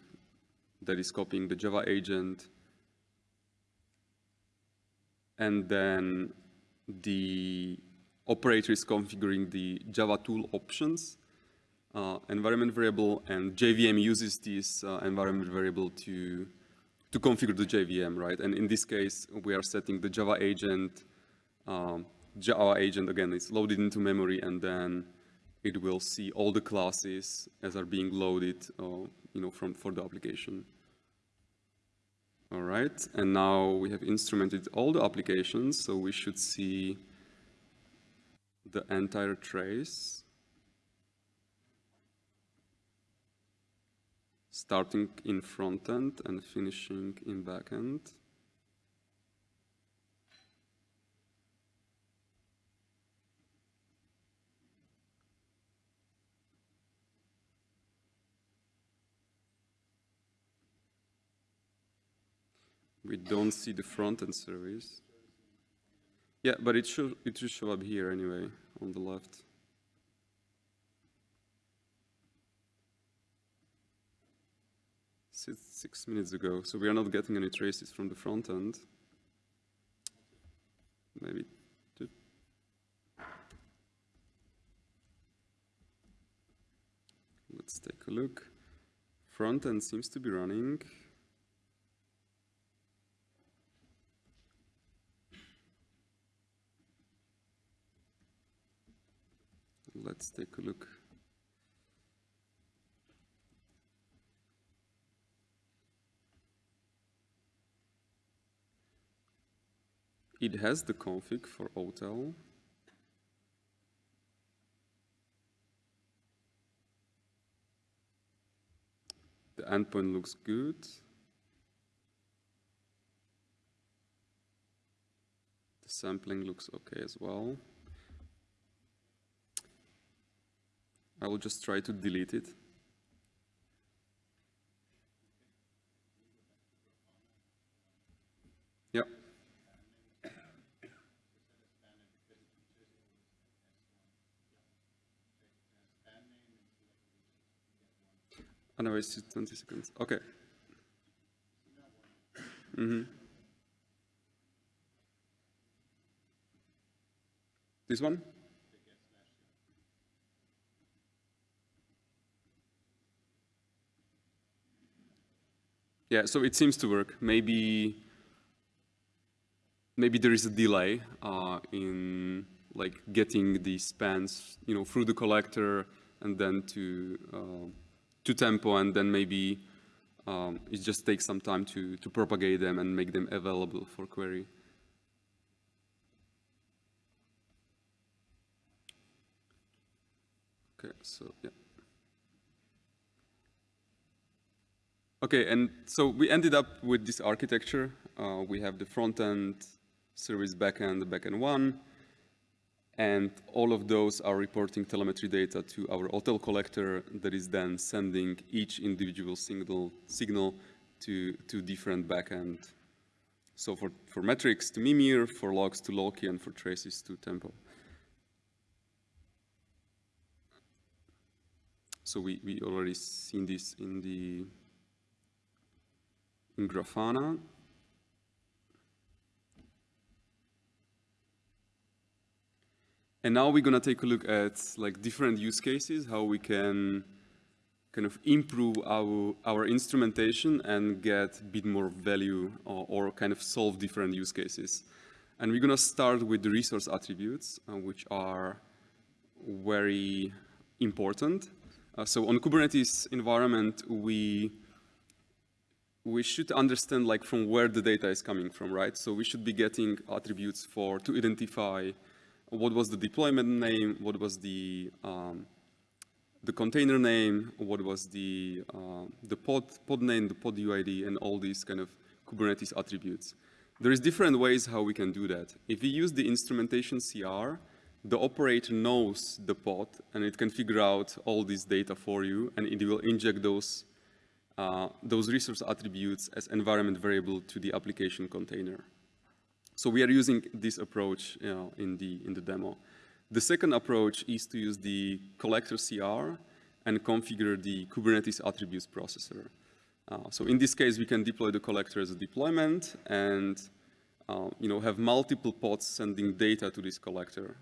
that is copying the Java agent. And then the operator is configuring the Java tool options uh, environment variable, and JVM uses this uh, environment variable to to configure the JVM, right? And in this case, we are setting the Java agent. Um, Java agent, again, is loaded into memory, and then it will see all the classes as are being loaded, uh, you know, from for the application. All right, and now we have instrumented all the applications, so we should see the entire trace. starting in front end and finishing in back end. We don't see the front end service. Yeah, but it should it should show up here anyway on the left. six minutes ago, so we are not getting any traces from the front end. Maybe two. Let's take a look. Front end seems to be running. Let's take a look. It has the config for OTel. The endpoint looks good. The sampling looks okay as well. I will just try to delete it. Yep. And I wasted 20 seconds. Okay. Mm-hmm. This one? Yeah, so it seems to work. Maybe maybe there is a delay uh, in like getting the spans, you know, through the collector and then to uh, to tempo, and then maybe um, it just takes some time to to propagate them and make them available for query. Okay, so yeah. Okay, and so we ended up with this architecture. Uh, we have the front end service backend, backend one, and all of those are reporting telemetry data to our OTel collector that is then sending each individual signal, signal to, to different backend. So for, for metrics to Mimir, for logs to Loki, and for traces to Tempo. So we, we already seen this in the Grafana. And now we're going to take a look at like different use cases, how we can kind of improve our, our instrumentation and get a bit more value or, or kind of solve different use cases. And we're going to start with the resource attributes, uh, which are very important. Uh, so on Kubernetes environment, we we should understand like from where the data is coming from, right? So we should be getting attributes for to identify what was the deployment name, what was the um, the container name, what was the uh, the pod pod name, the pod UID, and all these kind of Kubernetes attributes. There is different ways how we can do that. If we use the instrumentation CR, the operator knows the pod and it can figure out all this data for you, and it will inject those uh, those resource attributes as environment variable to the application container. So we are using this approach you know, in, the, in the demo. The second approach is to use the collector CR and configure the Kubernetes attributes processor. Uh, so in this case, we can deploy the collector as a deployment and uh, you know, have multiple pods sending data to this collector.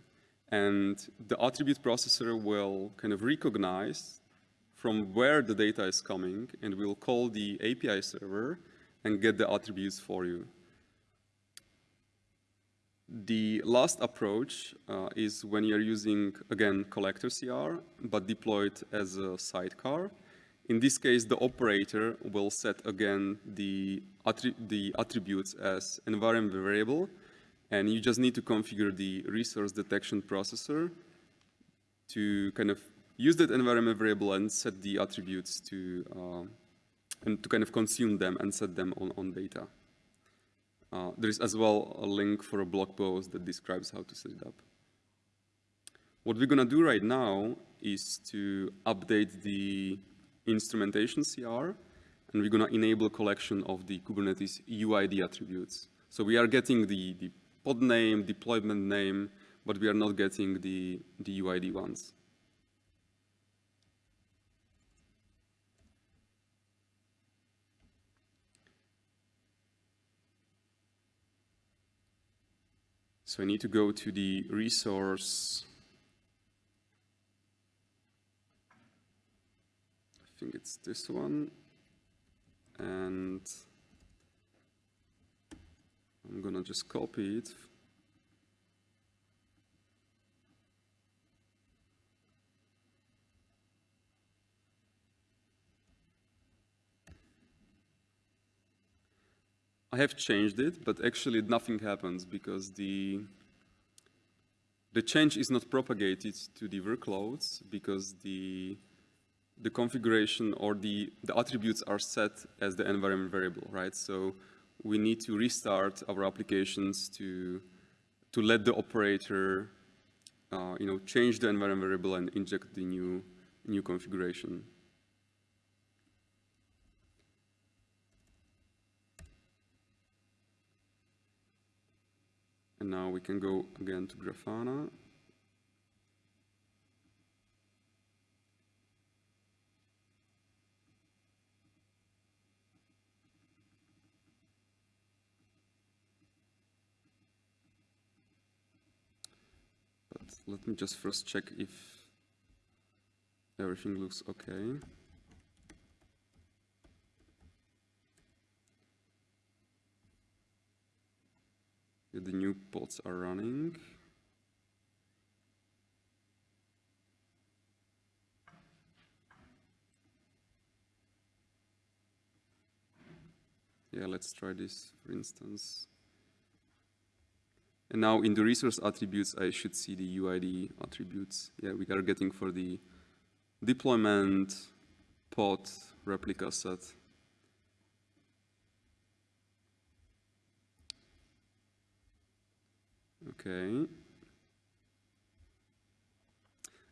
And the attribute processor will kind of recognize from where the data is coming, and we'll call the API server and get the attributes for you. The last approach uh, is when you're using, again, collector CR, but deployed as a sidecar. In this case, the operator will set again the, attri the attributes as environment variable, and you just need to configure the resource detection processor to kind of use that environment variable and set the attributes to, uh, and to kind of consume them and set them on, on data. Uh, there is as well a link for a blog post that describes how to set it up. What we're going to do right now is to update the instrumentation CR, and we're going to enable collection of the Kubernetes UID attributes. So we are getting the, the pod name, deployment name, but we are not getting the, the UID ones. So I need to go to the resource. I think it's this one. And I'm gonna just copy it. I have changed it, but actually nothing happens because the the change is not propagated to the workloads because the the configuration or the, the attributes are set as the environment variable, right? So we need to restart our applications to, to let the operator, uh, you know, change the environment variable and inject the new, new configuration. And now we can go again to Grafana. But let me just first check if everything looks okay. The new pods are running. Yeah, let's try this, for instance. And now in the resource attributes, I should see the UID attributes. Yeah, we are getting for the deployment, pod, replica set. Okay.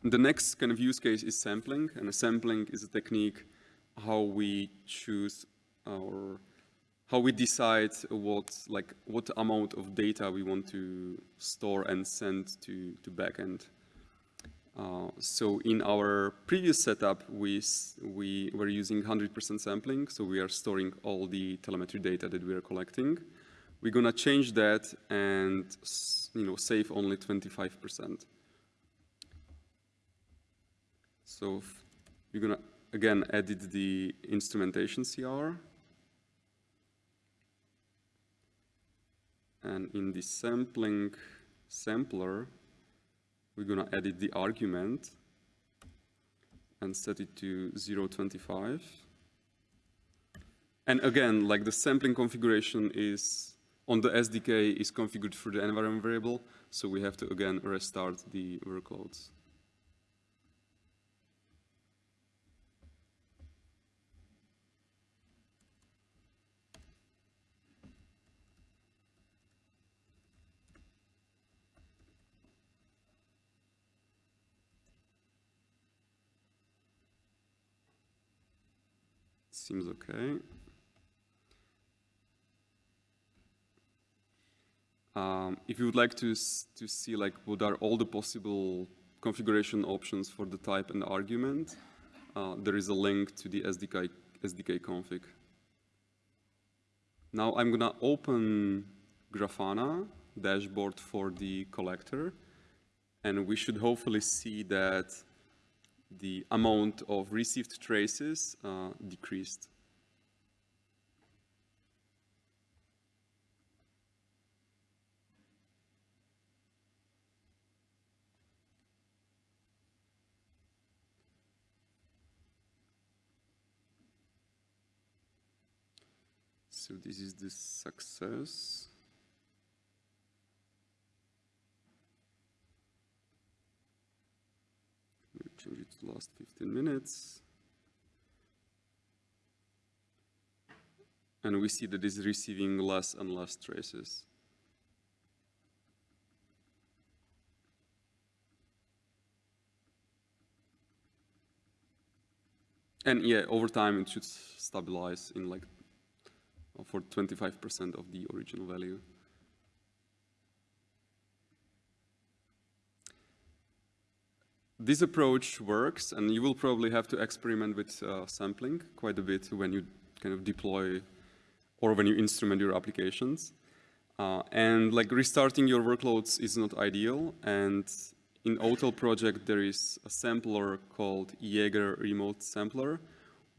The next kind of use case is sampling, and sampling is a technique how we choose our, how we decide what, like, what amount of data we want to store and send to, to backend. Uh, so in our previous setup, we, we were using 100% sampling, so we are storing all the telemetry data that we are collecting. We're gonna change that and you know save only 25%. So we're gonna again edit the instrumentation CR. And in the sampling sampler, we're gonna edit the argument and set it to 0.25. And again, like the sampling configuration is on the SDK is configured for the environment variable, so we have to again restart the workloads. Seems okay. Um, if you would like to, to see like what are all the possible configuration options for the type and argument, uh, there is a link to the SDK, SDK config. Now I'm gonna open Grafana dashboard for the collector, and we should hopefully see that the amount of received traces uh, decreased. So this is the success. We'll change it to last 15 minutes. And we see that it's receiving less and less traces. And yeah, over time it should stabilize in like for 25% of the original value. This approach works, and you will probably have to experiment with uh, sampling quite a bit when you kind of deploy or when you instrument your applications. Uh, and like restarting your workloads is not ideal. And in OTel project, there is a sampler called Jaeger Remote Sampler,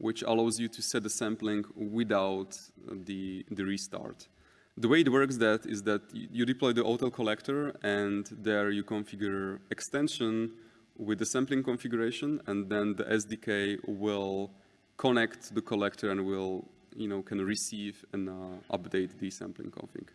which allows you to set the sampling without the, the restart. The way it works that is that you deploy the OTel collector and there you configure extension with the sampling configuration and then the SDK will connect the collector and will, you know, can receive and uh, update the sampling config.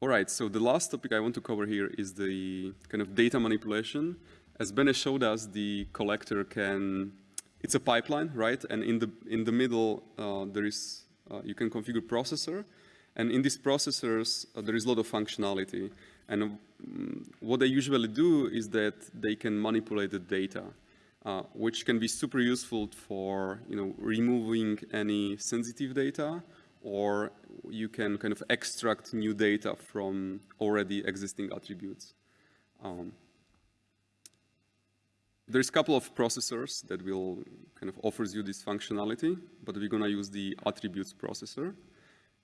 All right, so the last topic I want to cover here is the kind of data manipulation as Bene showed us, the collector can, it's a pipeline, right? And in the, in the middle, uh, there is, uh, you can configure processor. And in these processors, uh, there is a lot of functionality. And um, what they usually do is that they can manipulate the data, uh, which can be super useful for, you know, removing any sensitive data, or you can kind of extract new data from already existing attributes. Um, there's a couple of processors that will kind of offers you this functionality, but we're gonna use the attributes processor.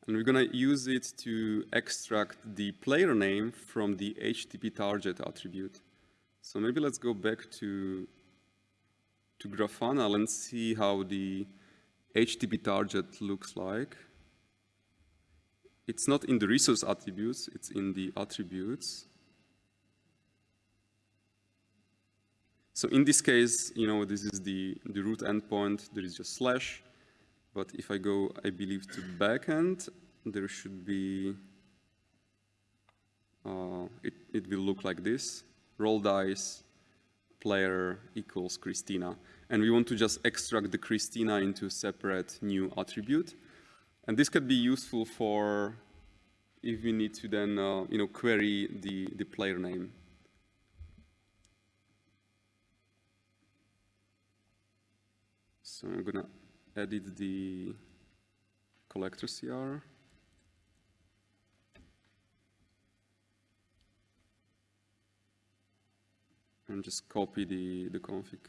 And we're gonna use it to extract the player name from the HTTP target attribute. So maybe let's go back to, to Grafana and see how the HTTP target looks like. It's not in the resource attributes, it's in the attributes. So in this case, you know, this is the, the root endpoint, there is just slash. But if I go, I believe, to backend, there should be, uh, it, it will look like this, roll dice, player equals Christina. And we want to just extract the Christina into a separate new attribute. And this could be useful for if we need to then, uh, you know, query the, the player name. So I'm gonna edit the collector CR. And just copy the, the config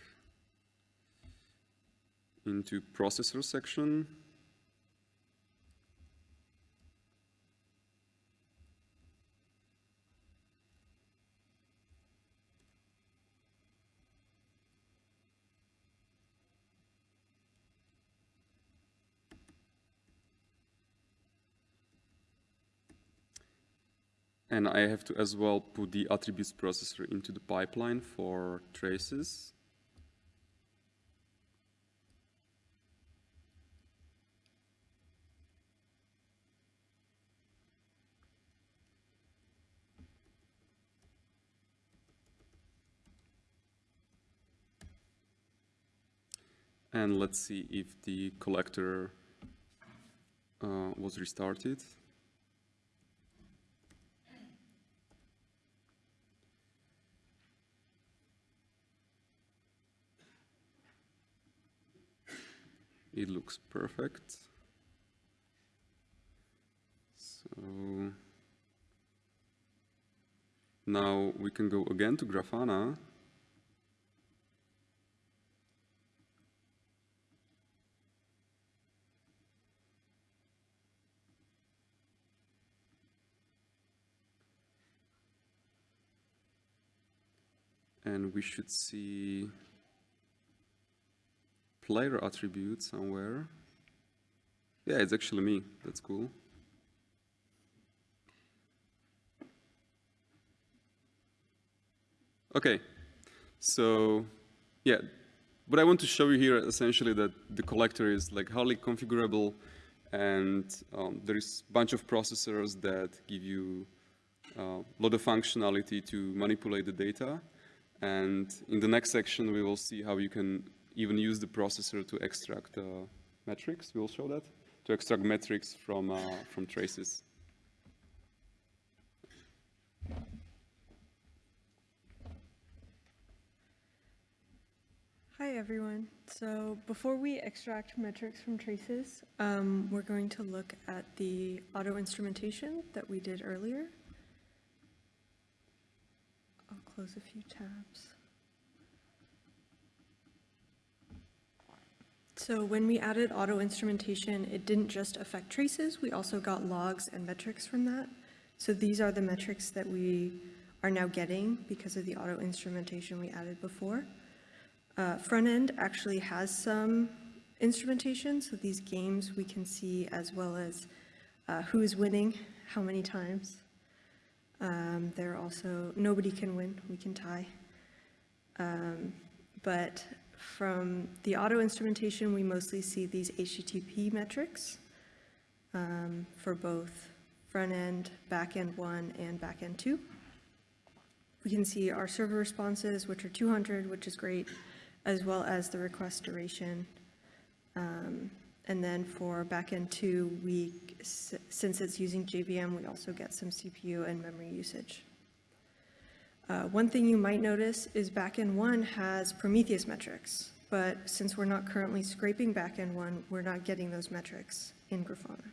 into processor section. And I have to as well put the attributes processor into the pipeline for traces. And let's see if the collector uh, was restarted. It looks perfect. So now we can go again to Grafana. And we should see player attribute somewhere. Yeah, it's actually me. That's cool. Okay, so yeah, what I want to show you here essentially that the collector is like highly configurable and um, there is a bunch of processors that give you a uh, lot of functionality to manipulate the data. And in the next section, we will see how you can even use the processor to extract uh, metrics. We'll show that to extract metrics from uh, from traces. Hi everyone. So before we extract metrics from traces, um, we're going to look at the auto instrumentation that we did earlier. I'll close a few tabs. So when we added auto instrumentation, it didn't just affect traces, we also got logs and metrics from that. So these are the metrics that we are now getting because of the auto instrumentation we added before. Uh, front end actually has some instrumentation, so these games we can see as well as uh, who's winning, how many times. Um, there are also, nobody can win, we can tie. Um, but from the auto instrumentation, we mostly see these HTTP metrics um, for both front end, back end one, and back end two. we can see our server responses, which are 200, which is great, as well as the request duration. Um, And then for backend two, we, since it's using JVM, we also get some CPU and memory usage. Uh, One thing you might notice is backend one has Prometheus metrics, but since we're not currently scraping backend one, we're not getting those metrics in Grafana.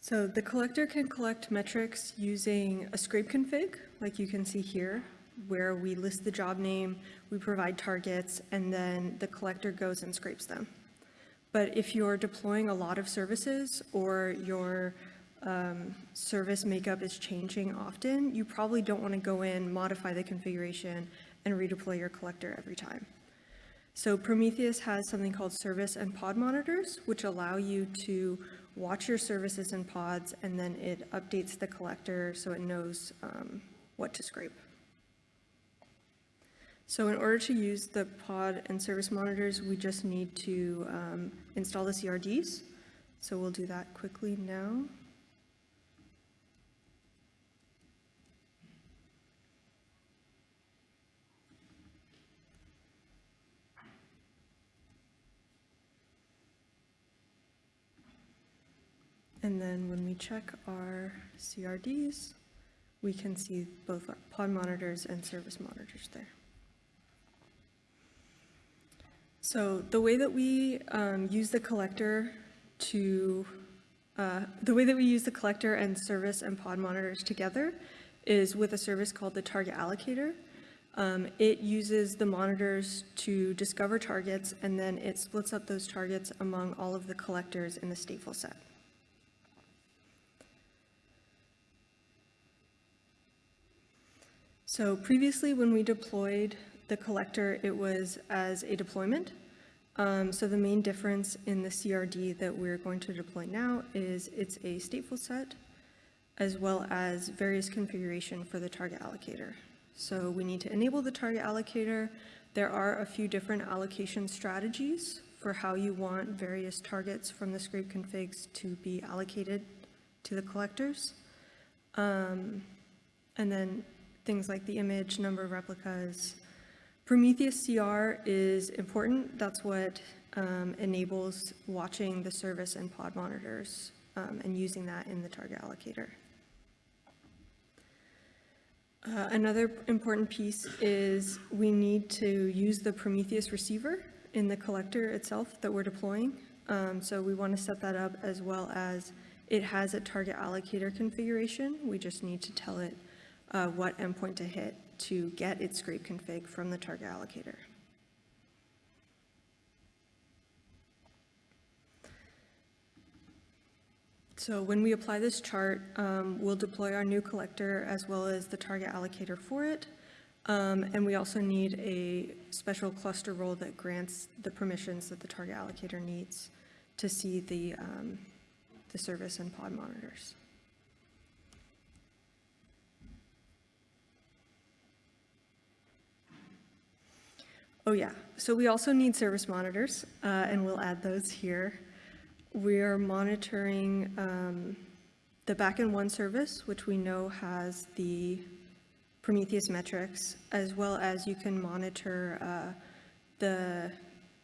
So the collector can collect metrics using a scrape config, like you can see here, where we list the job name, we provide targets, and then the collector goes and scrapes them. But if you're deploying a lot of services or your um, service makeup is changing often, you probably don't want to go in, modify the configuration, and redeploy your collector every time. So Prometheus has something called service and pod monitors, which allow you to watch your services and pods, and then it updates the collector so it knows um, what to scrape. So in order to use the pod and service monitors, we just need to um, install the CRDs. So we'll do that quickly now. And then when we check our CRDs, we can see both pod monitors and service monitors there. So the way that we um, use the collector to, uh, the way that we use the collector and service and pod monitors together is with a service called the target allocator. Um, It uses the monitors to discover targets, and then it splits up those targets among all of the collectors in the stateful set. So previously, when we deployed the collector, it was as a deployment. Um, So the main difference in the CRD that we're going to deploy now is it's a stateful set as well as various configuration for the target allocator. So we need to enable the target allocator. There are a few different allocation strategies for how you want various targets from the scrape configs to be allocated to the collectors. Um, And then things like the image, number of replicas. Prometheus CR is important. That's what um, enables watching the service and pod monitors um, and using that in the target allocator. Uh, Another important piece is we need to use the Prometheus receiver in the collector itself that we're deploying. Um, So we want to set that up as well as it has a target allocator configuration. We just need to tell it uh, what endpoint to hit to get its scrape config from the target allocator. So when we apply this chart, um, we'll deploy our new collector as well as the target allocator for it. Um, And we also need a special cluster role that grants the permissions that the target allocator needs to see the, um, the service and pod monitors. Oh, yeah. So we also need service monitors, uh, and we'll add those here. We're monitoring um, the backend one service, which we know has the Prometheus metrics, as well as you can monitor uh, the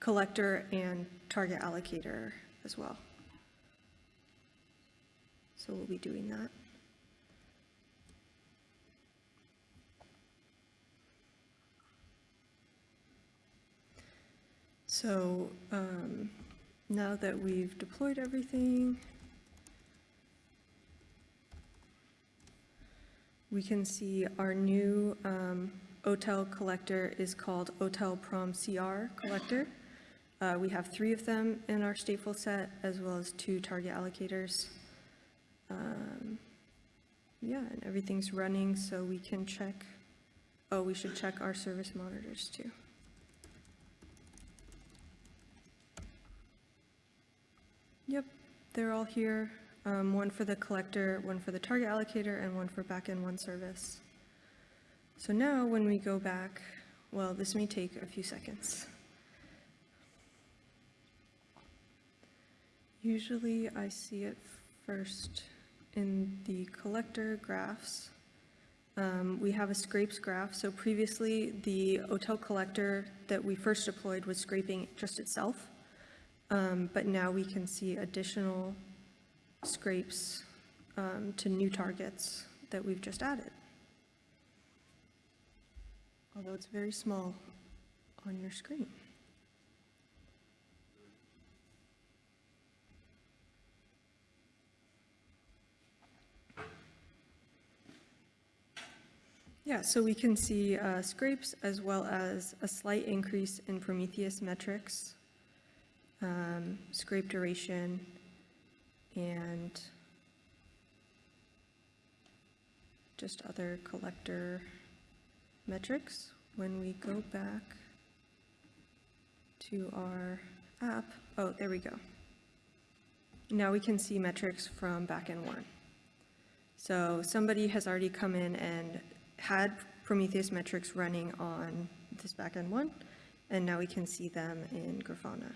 collector and target allocator as well. So we'll be doing that. So um, now that we've deployed everything, we can see our new um, OTel collector is called OTel Prom CR collector. Uh, We have three of them in our stateful set, as well as two target allocators. Um, Yeah, and everything's running, so we can check, oh, we should check our service monitors too. Yep, they're all here. Um, One for the collector, one for the target allocator, and one for backend one service. So now, when we go back, well, this may take a few seconds. Usually I see it first in the collector graphs. Um, We have a scrapes graph, so previously, the OTel collector that we first deployed was scraping just itself. Um, But now we can see additional scrapes um, to new targets that we've just added. Although it's very small on your screen. Yeah, so we can see uh, scrapes as well as a slight increase in Prometheus metrics, um, scrape duration, and just other collector metrics. When we go back to our app, oh, there we go. Now we can see metrics from backend one. So somebody has already come in and had Prometheus metrics running on this backend one, and now we can see them in Grafana.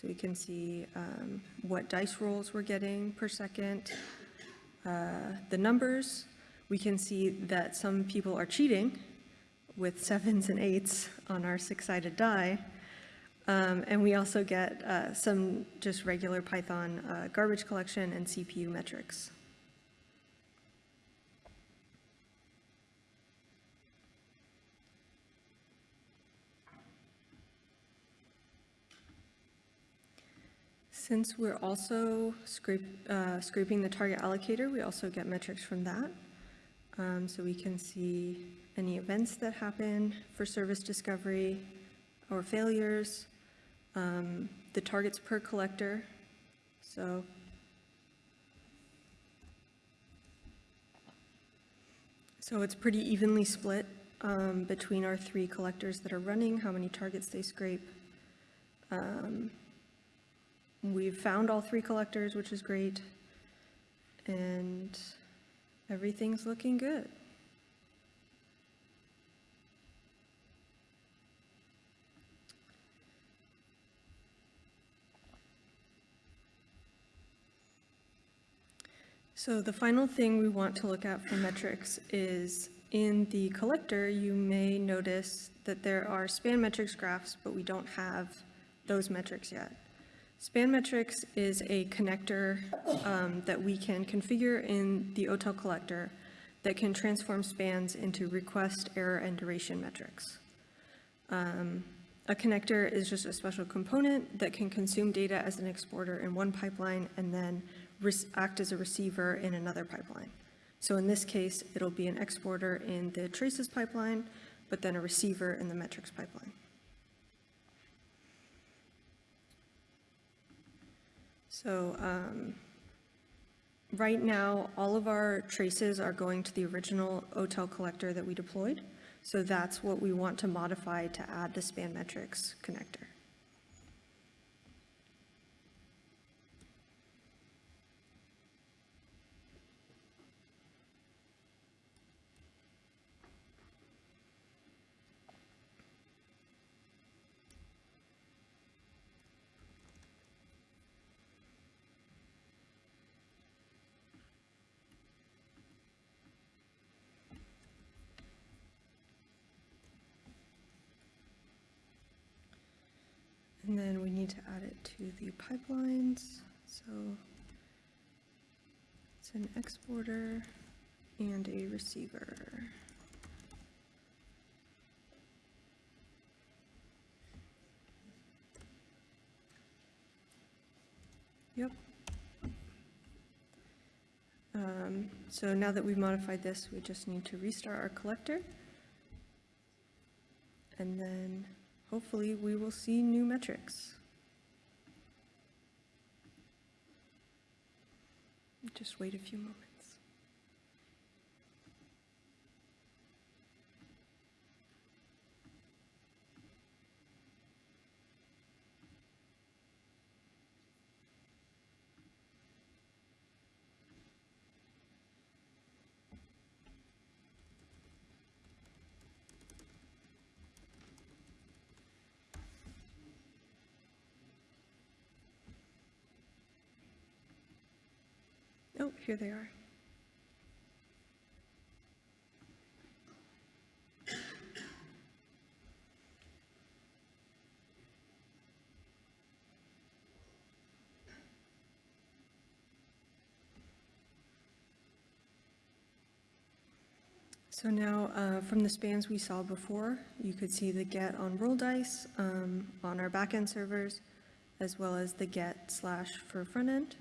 So we can see um, what dice rolls we're getting per second, uh, the numbers. We can see that some people are cheating with sevens and eights on our six-sided die. Um, And we also get uh, some just regular Python uh, garbage collection and CPU metrics. Since we're also scrape, uh, scraping the target allocator, we also get metrics from that. Um, so we can see any events that happen for service discovery or failures, um, the targets per collector. So So it's pretty evenly split um, between our three collectors that are running, how many targets they scrape. Um, We've found all three collectors, which is great. And everything's looking good. So the final thing we want to look at for metrics is in the collector, you may notice that there are span metrics graphs, but we don't have those metrics yet. Span metrics is a connector um, that we can configure in the OTel collector that can transform spans into request, error, and duration metrics. Um, A connector is just a special component that can consume data as an exporter in one pipeline and then act as a receiver in another pipeline. So in this case, it'll be an exporter in the traces pipeline, but then a receiver in the metrics pipeline. So um, right now, all of our traces are going to the original OTel collector that we deployed. So that's what we want to modify to add the span metrics connector. And then we need to add it to the pipelines. So it's an exporter and a receiver. Yep. Um, So now that we've modified this, we just need to restart our collector. And then hopefully we will see new metrics. Just wait a few moments. Here they are. So now, uh, from the spans we saw before, you could see the get on roll dice um, on our backend servers, as well as the get slash for front end.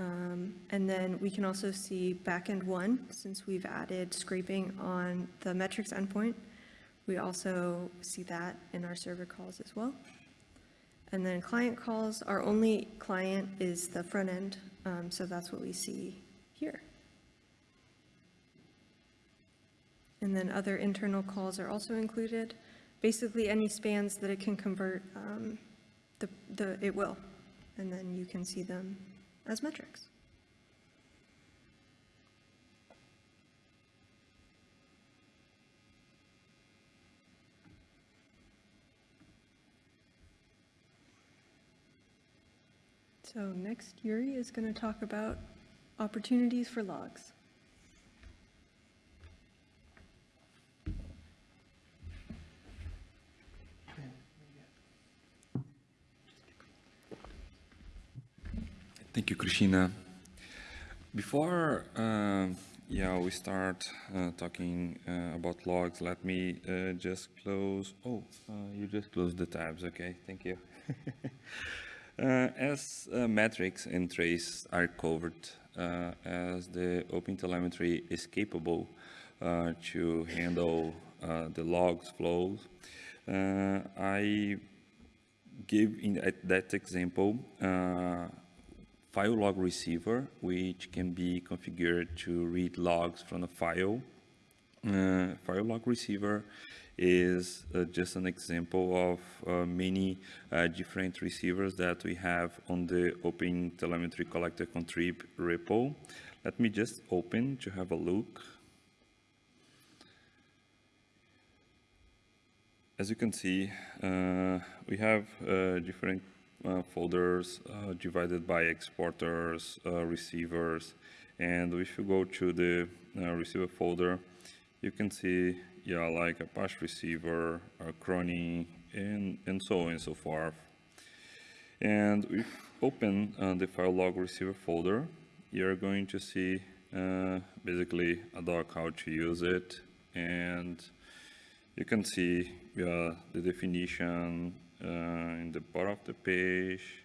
Um, And then we can also see backend one, since we've added scraping on the metrics endpoint. We also see that in our server calls as well. And then client calls, our only client is the front end, um, so that's what we see here. And then other internal calls are also included. Basically, any spans that it can convert, um, the, the, it will. And then you can see them as metrics. So next, Yuri is going to talk about opportunities for logs. Thank you, Christina. Before uh, yeah, we start uh, talking uh, about logs, let me uh, just close. Oh, uh, you just closed the tabs. Okay, thank you. <laughs> Uh, as metrics and trace are covered, as the OpenTelemetry is capable to handle the logs flows, I give in that example file log receiver, which can be configured to read logs from a file. Uh, file log receiver is uh, just an example of uh, many uh, different receivers that we have on the Open Telemetry Collector Contrib repo. Let me just open to have a look. As you can see, uh, we have uh, different folders uh, divided by exporters, uh, receivers, and if you go to the receiver folder, you can see, yeah, like Apache receiver, a Cronny, and, and so on and so forth. And if open uh, the file log receiver folder, you're going to see uh, basically a doc how to use it. And you can see uh, the definition, uh, in the bottom of the page,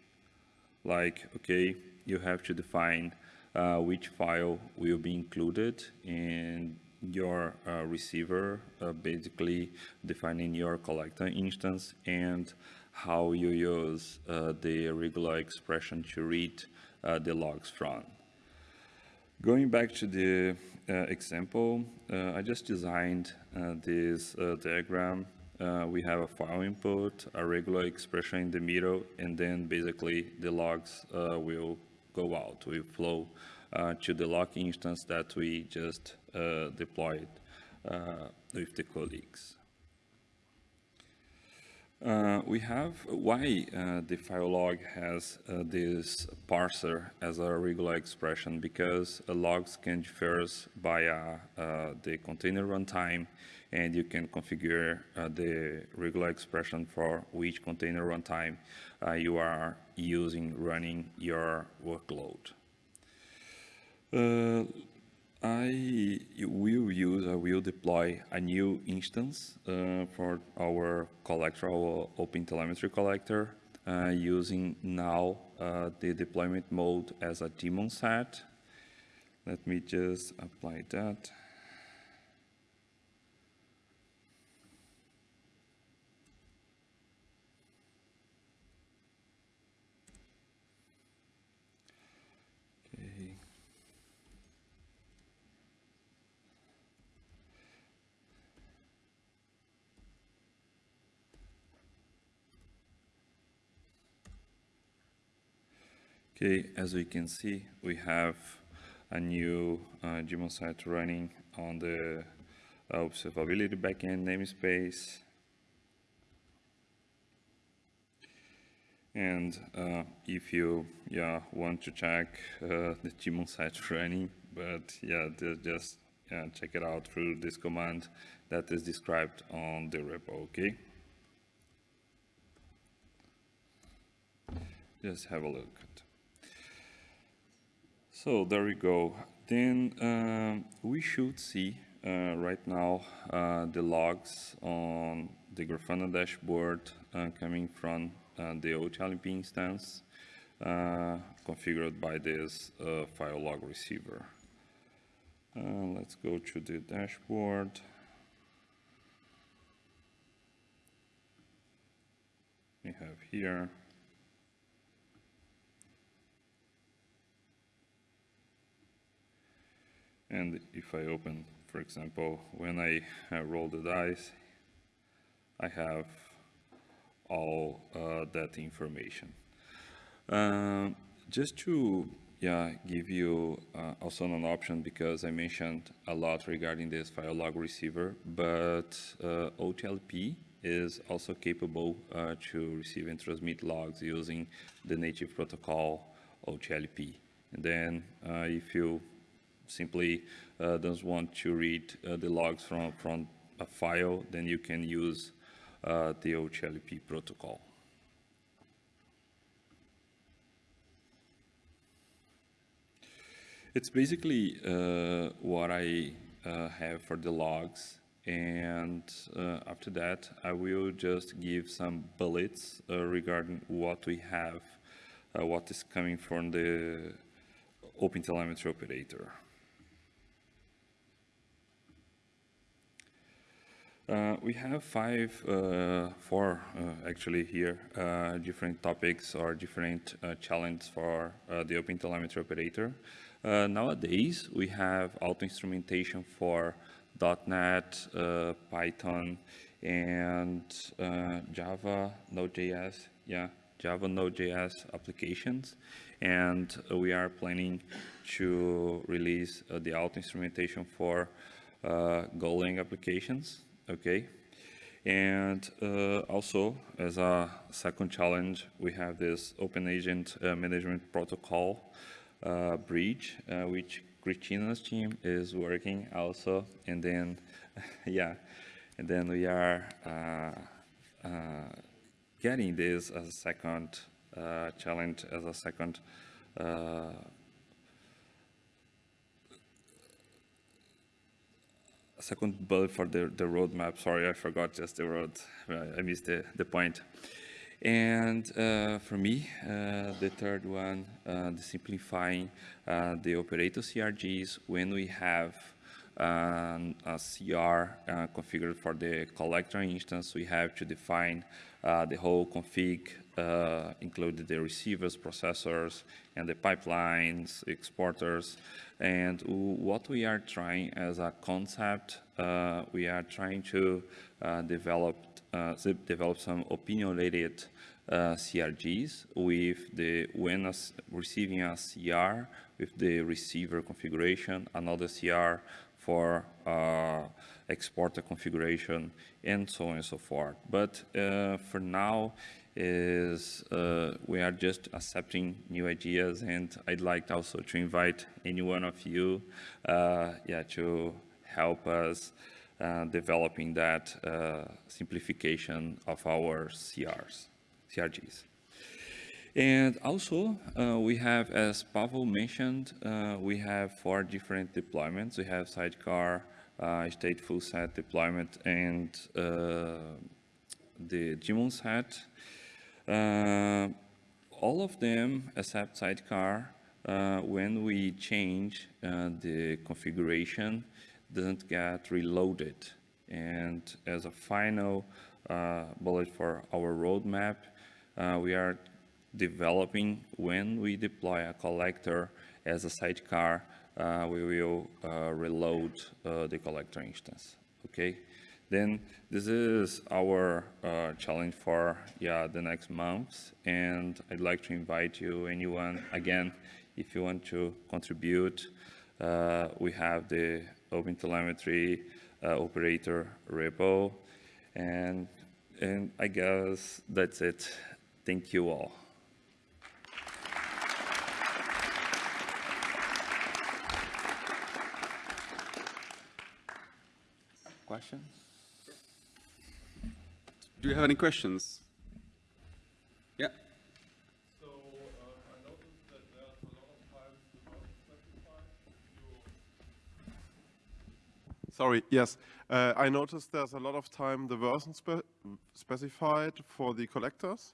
like, okay, you have to define uh, which file will be included in your uh, receiver, uh, basically defining your collector instance and how you use uh, the regular expression to read uh, the logs from. Going back to the example, I just designed this diagram uh, we have a file input, a regular expression in the middle, and then basically the logs uh, will go out, will flow uh, to the log instance that we just uh, deployed uh, with the colleagues. Uh, we have why the file log has this parser as a regular expression because logs can differ via the container runtime and you can configure uh, the regular expression for which container runtime uh, you are using running your workload. Uh, I will use, I will deploy a new instance uh, for our collector, our OpenTelemetry collector, uh, using now uh, the deployment mode as a daemon set. Let me just apply that. Okay, as we can see, we have a new uh, site running on the observability backend namespace. And uh, if you yeah want to check uh, the Daemon set <laughs> running, but yeah, just yeah, check it out through this command that is described on the repo, okay? Just have a look. So there we go. Then um, we should see uh, right now uh, the logs on the Grafana dashboard uh, coming from uh, the OTLP instance uh, configured by this uh, file log receiver. Let's go to the dashboard. We have here And if I open, for example, when I uh, roll the dice, I have all uh, that information. Um, just to yeah, give you uh, also an option because I mentioned a lot regarding this file log receiver, but uh, OTLP is also capable uh, to receive and transmit logs using the native protocol OTLP. And then uh, if you simply uh, doesn't want to read uh, the logs from, from a file, then you can use uh, the OTLP protocol. It's basically uh, what I uh, have for the logs. And uh, after that, I will just give some bullets regarding what we have, what is coming from the OpenTelemetry operator. Uh, we have five, uh, four uh, actually here, uh, different topics or different uh, challenges for the OpenTelemetry operator. nowadays, we have auto-instrumentation for .NET, Python, and Java, Node.js, yeah, Java Node.js applications. And we are planning to release the auto-instrumentation for Golang applications okay? And uh, also, as a second challenge, we have this Open Agent uh, Management Protocol uh, bridge, uh, which Christina's team is working also. And then, <laughs> yeah, and then we are uh, uh, getting this as a second challenge, as a second second bullet for the, the roadmap. Sorry, I forgot just the road. I missed the, the point. And uh, for me, uh, the third one, uh, the simplifying uh, the operator CRDs when we have um, a CR uh, configured for the collector instance, we have to define uh, the whole config, uh, including the receivers, processors, and the pipelines, exporters. And what we are trying as a concept, uh, we are trying to uh, develop uh, develop some opinionated uh, CRDs with the when receiving a CR with the receiver configuration, another CR for uh, exporter configuration, and so on and so forth. But uh, for now, is uh, we are just accepting new ideas, and I'd like also to invite any one of you, uh, yeah, to help us uh, developing that uh, simplification of our CRs, CRDs. And also, uh, we have, as Pavel mentioned, uh, we have four different deployments. We have sidecar, uh, stateful set deployment, and uh, the Daemon set. Uh, all of them, except sidecar, uh, when we change the configuration, doesn't get reloaded. And as a final bullet for our roadmap, we are developing when we deploy a collector as a sidecar, uh, we will uh, reload uh, the collector instance, okay? Then this is our uh, challenge for yeah, the next months, and I'd like to invite you, anyone, again, if you want to contribute, uh, we have the OpenTelemetry uh, operator repo, and, and I guess that's it. Thank you all. Question? Do you have any questions? Yeah. So, uh, I noticed that there's a lot of times the specified. you- Sorry, yes. Uh, I noticed there's a lot of time the version spe specified for the collectors.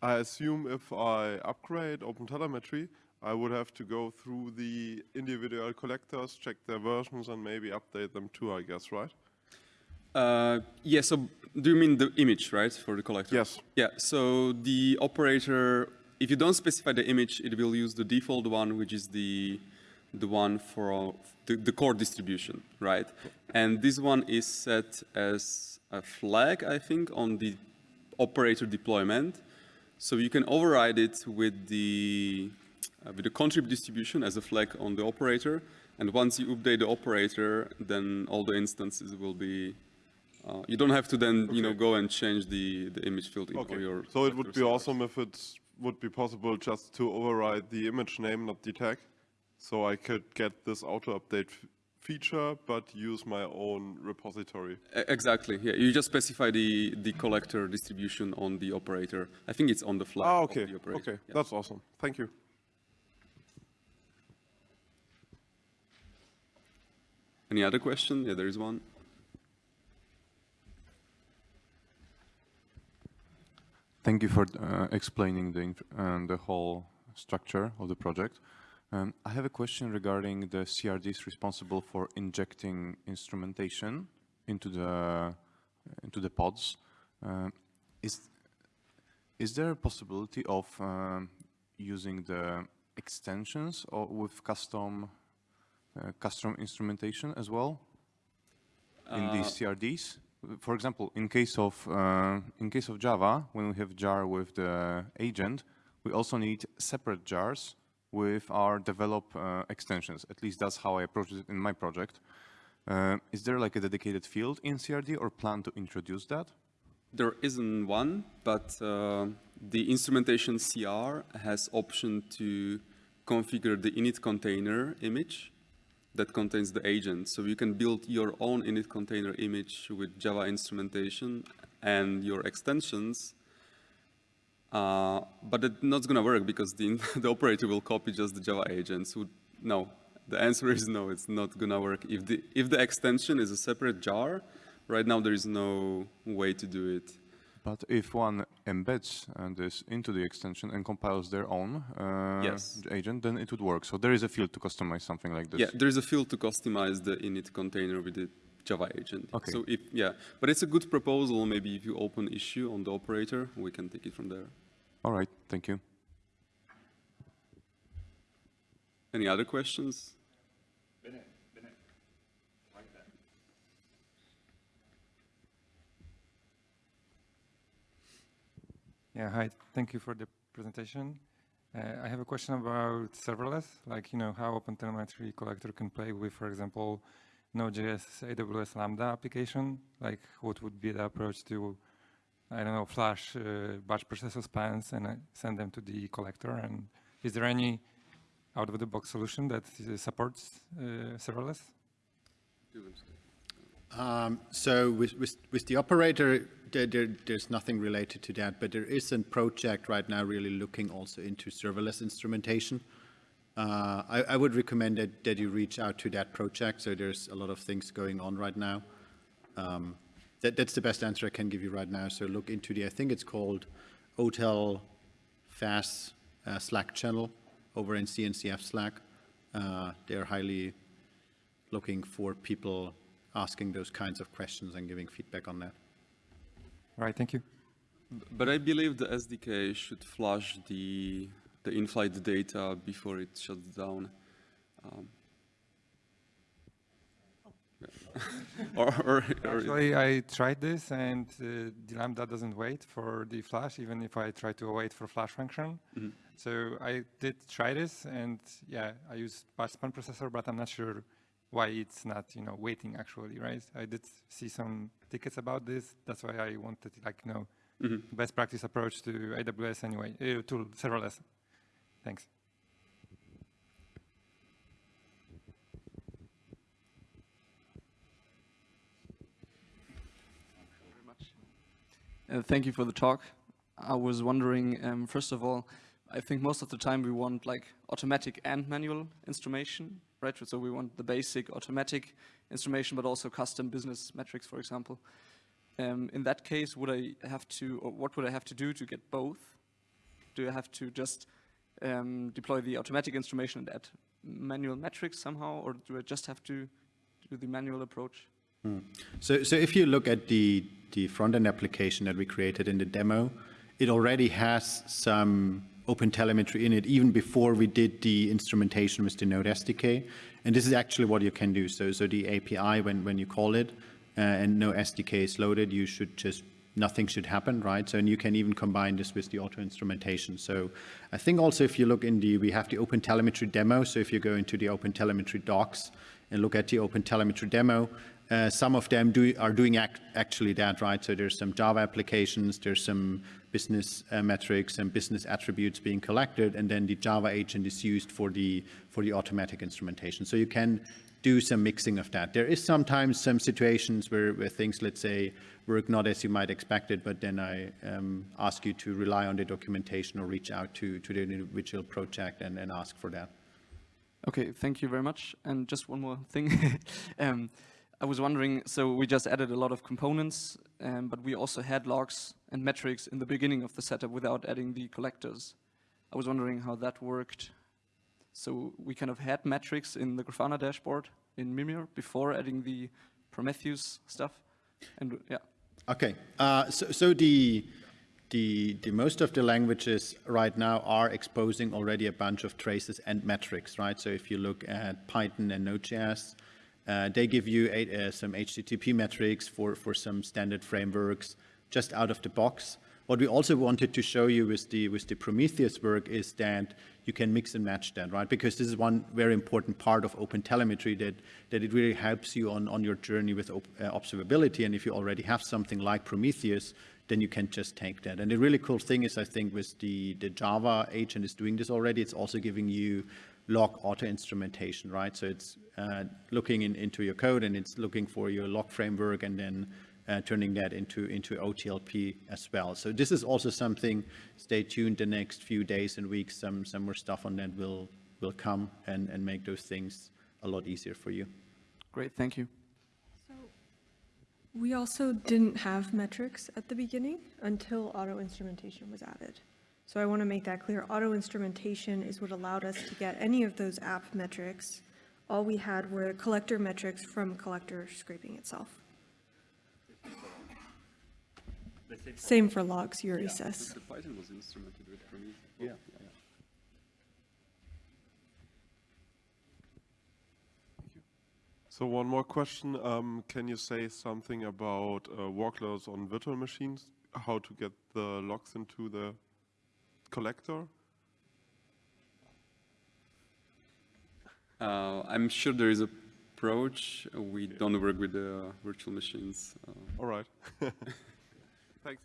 I assume if I upgrade OpenTelemetry, I would have to go through the individual collectors, check their versions, and maybe update them too, I guess, right? Uh, yeah, so do you mean the image, right, for the collector? Yes. Yeah, so the operator, if you don't specify the image, it will use the default one, which is the, the one for the, the core distribution, right? And this one is set as a flag, I think, on the operator deployment. So you can override it with the, uh, with the contrib distribution as a flag on the operator. And once you update the operator, then all the instances will be uh, you don't have to then, you know, go and change the, the image field Okay. your. So it would be awesome if it would be possible just to override the image name, not the tag. So I could get this auto update feature, but use my own repository. Exactly. Yeah, you just specify the the collector distribution on the operator. I think it's on the flag. Ah, of okay. the operator. Okay, Yeah. that's awesome. Thank you. Any other question? Yeah, there is one. Thank you for uh, explaining the, uh, the whole structure of the project. Um, I have a question regarding the CRDs responsible for injecting instrumentation into the into the pods. Um, is is there a possibility of um, using the extensions or with custom uh, custom instrumentation as well in these CRDs? For example, in case of uh, in case of Java, when we have jar with the agent, we also need separate jars with our develop uh, extensions. At least that's how I approached it in my project. Uh, is there like a dedicated field in CRD or plan to introduce that? There isn't one, but uh, the instrumentation CR has option to configure the init container image that contains the agent. So you can build your own init container image with Java instrumentation and your extensions. Uh, but it's not going to work because the, <laughs> the operator will copy just the Java agent. So no, the answer is no, it's not going to work. If the, if the extension is a separate jar, right now there is no way to do it. But if one embeds uh, this into the extension and compiles their own uh, Yes. agent, then it would work. So there is a field to customize something like this. Yeah, there is a field to customize the init container with the Java agent. Okay. So if, yeah, but it's a good proposal. Maybe if you open issue on the operator, we can take it from there. All right, thank you. Any other questions? Yeah, hi. Thank you for the presentation. Uh, I have a question about serverless, like, you know, how OpenTelemetry Collector can play with, for example, Node.js AWS Lambda application. Like, what would be the approach to, I don't know, flash uh, batch processor spans and uh, send them to the collector? And is there any out-of-the-box solution that supports uh, serverless? Um, so with, with, with the operator, there, there, there's nothing related to that, but there is a project right now really looking also into serverless instrumentation. Uh, I, I would recommend that, that you reach out to that project. So there's a lot of things going on right now. Um, that, that's the best answer I can give you right now. So look into the, I think it's called OTel FaaS uh, Slack channel over in CNCF Slack. Uh, they're highly looking for people asking those kinds of questions and giving feedback on that. Right, thank you. But I believe the SDK should flush the the in-flight data before it shuts down. Um, yeah. <laughs> or, or, or Actually, I tried this and uh, the Lambda doesn't wait for the flash, even if I try to wait for flash function. Mhm. So I did try this and yeah, I use batch span processor, but I'm not sure why it's not, you know, waiting actually, right? I did see some tickets about this. That's why I wanted, like, you know, Mhm. best practice approach to AWS anyway, uh, to serverless. Thanks. Uh, thank you for the talk. I was wondering, um, first of all, I think most of the time we want like automatic and manual instrumentation, right? So we want the basic automatic instrumentation, but also custom business metrics, for example. Um, in that case, would I have to, or what would I have to do to get both? Do I have to just um, deploy the automatic instrumentation and add manual metrics somehow, or do I just have to do the manual approach? So, so if you look at the, the front-end application that we created in the demo, it already has some OpenTelemetry in it even before we did the instrumentation with the Node SDK. And this is actually what you can do. So, so the API, when, when you call it uh, and no SDK is loaded, you should just, nothing should happen, right? So, and you can even combine this with the auto instrumentation. So I think also if you look in the, we have the OpenTelemetry demo. So if you go into the OpenTelemetry docs and look at the OpenTelemetry demo, uh, some of them do, are doing act, actually that, right? So there's some Java applications, there's some business uh, metrics and business attributes being collected, and then the Java agent is used for the, for the automatic instrumentation. So you can do some mixing of that. There is sometimes some situations where, where things, let's say, work not as you might expect it, but then I um, ask you to rely on the documentation or reach out to, to the individual project and, and ask for that. Okay, thank you very much. And just one more thing. <laughs> um, I was wondering, so we just added a lot of components, um, but we also had logs and metrics in the beginning of the setup without adding the collectors. I was wondering how that worked. So we kind of had metrics in the Grafana dashboard in Mimir before adding the Prometheus stuff. And yeah. Okay, uh, so, so the, the, the most of the languages right now are exposing already a bunch of traces and metrics, right? So if you look at Python and Node.js, uh, they give you a, uh, some HTTP metrics for, for some standard frameworks just out of the box. What we also wanted to show you with the, with the Prometheus work is that you can mix and match that, right? Because this is one very important part of OpenTelemetry that, that it really helps you on, on your journey with op uh, observability. And if you already have something like Prometheus, then you can just take that. And the really cool thing is, I think, with the, the Java agent is doing this already, it's also giving you log auto instrumentation, right? So it's uh, looking in, into your code and it's looking for your log framework and then uh, turning that into, into OTLP as well. So this is also something, stay tuned the next few days and weeks, some, some more stuff on that will, will come and, and make those things a lot easier for you. Great, thank you. So we also didn't have metrics at the beginning until auto instrumentation was added. So I want to make that clear. Auto instrumentation is what allowed us to get any of those app metrics. All we had were collector metrics from collector scraping itself. Same for logs, Yuri says. The Python was instrumented with Prometheus. Yeah. So one more question. Um, can you say something about uh, workloads on virtual machines? How to get the logs into the collector? Uh, I'm sure there is a approach. We don't work with the virtual machines. Uh, All right. <laughs> Thanks.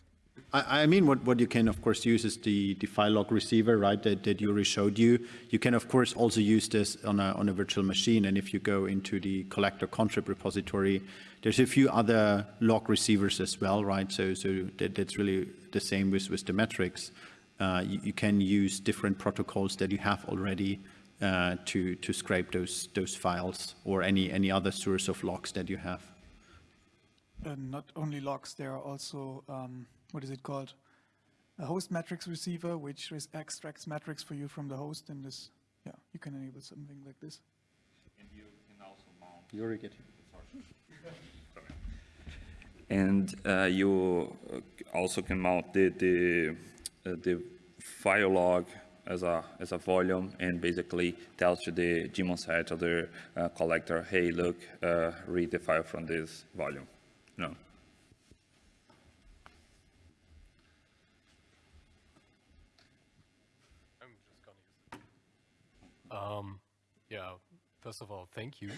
I, I mean, what, what you can, of course, use is the, the file log receiver, right, that, that Yuri showed you. You can, of course, also use this on a, on a virtual machine. And if you go into the collector contrib repository, there's a few other log receivers as well, right? So, so that, that's really the same with, with the metrics. Uh, you, you, can use different protocols that you have already uh, to, to scrape those, those files or any, any other source of logs that you have. Uh, not only logs, there are also, um, what is it called? A host metrics receiver, which extracts metrics for you from the host. And this, yeah, you can enable something like this. And you can also mount. Yuri, get <laughs> And uh, you also can mount the, the, the file log as a as a volume and basically tells to the daemon set of the uh, collector, hey, look, uh, read the file from this volume. No. Um, yeah, first of all, thank you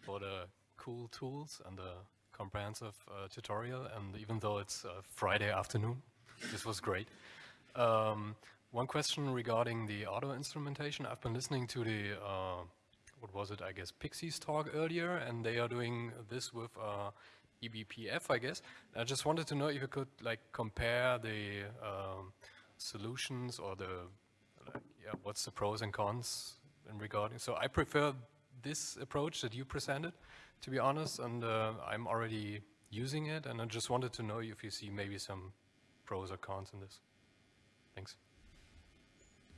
for the cool tools and the comprehensive uh, tutorial. And even though it's uh, Friday afternoon, this was great. Um, one question regarding the auto instrumentation. I've been listening to the, uh, what was it, I guess, Pixie's talk earlier, and they are doing this with uh, eBPF, I guess. I just wanted to know if you could like compare the um, solutions or the, like, yeah, what's the pros and cons in regarding. So I prefer this approach that you presented, to be honest, and uh, I'm already using it, and I just wanted to know if you see maybe some pros or cons in this. Thanks.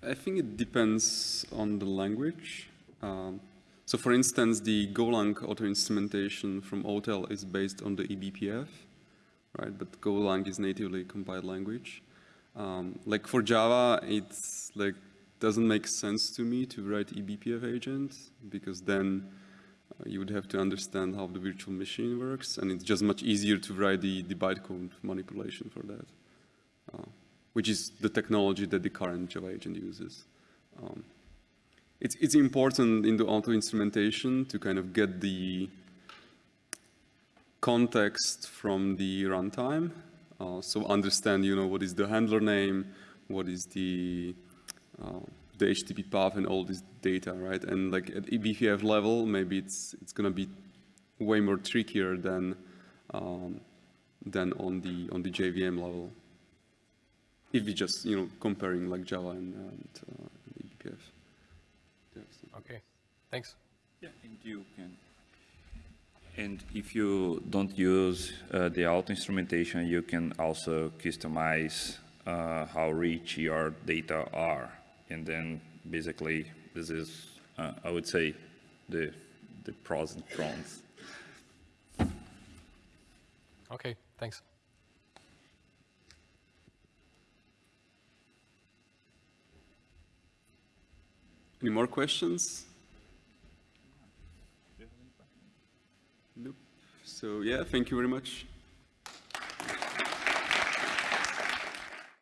I think it depends on the language. Um, so for instance, the Golang auto instrumentation from OTel is based on the eBPF, right? But Golang is natively compiled language. Um, like for Java, it's like doesn't make sense to me to write eBPF agent because then uh, you would have to understand how the virtual machine works, and it's just much easier to write the, the bytecode manipulation for that, uh, which is the technology that the current Java agent uses. Um, it's, it's important in the auto instrumentation to kind of get the context from the runtime. Uh, so understand, you know, what is the handler name, what is the uh, the HTTP path and all this data, right? And like at eBPF level, maybe it's it's gonna be way more trickier than um, than on the on the JVM level. If we just you know comparing like Java and, and uh, eBPF. Okay, thanks. Yeah, and you can. And if you don't use uh, the auto instrumentation, you can also customize uh, how rich your data are. And then basically, this is, uh, I would say, the, the pros and cons. Okay, thanks. Any more questions? Nope. So yeah, thank you very much.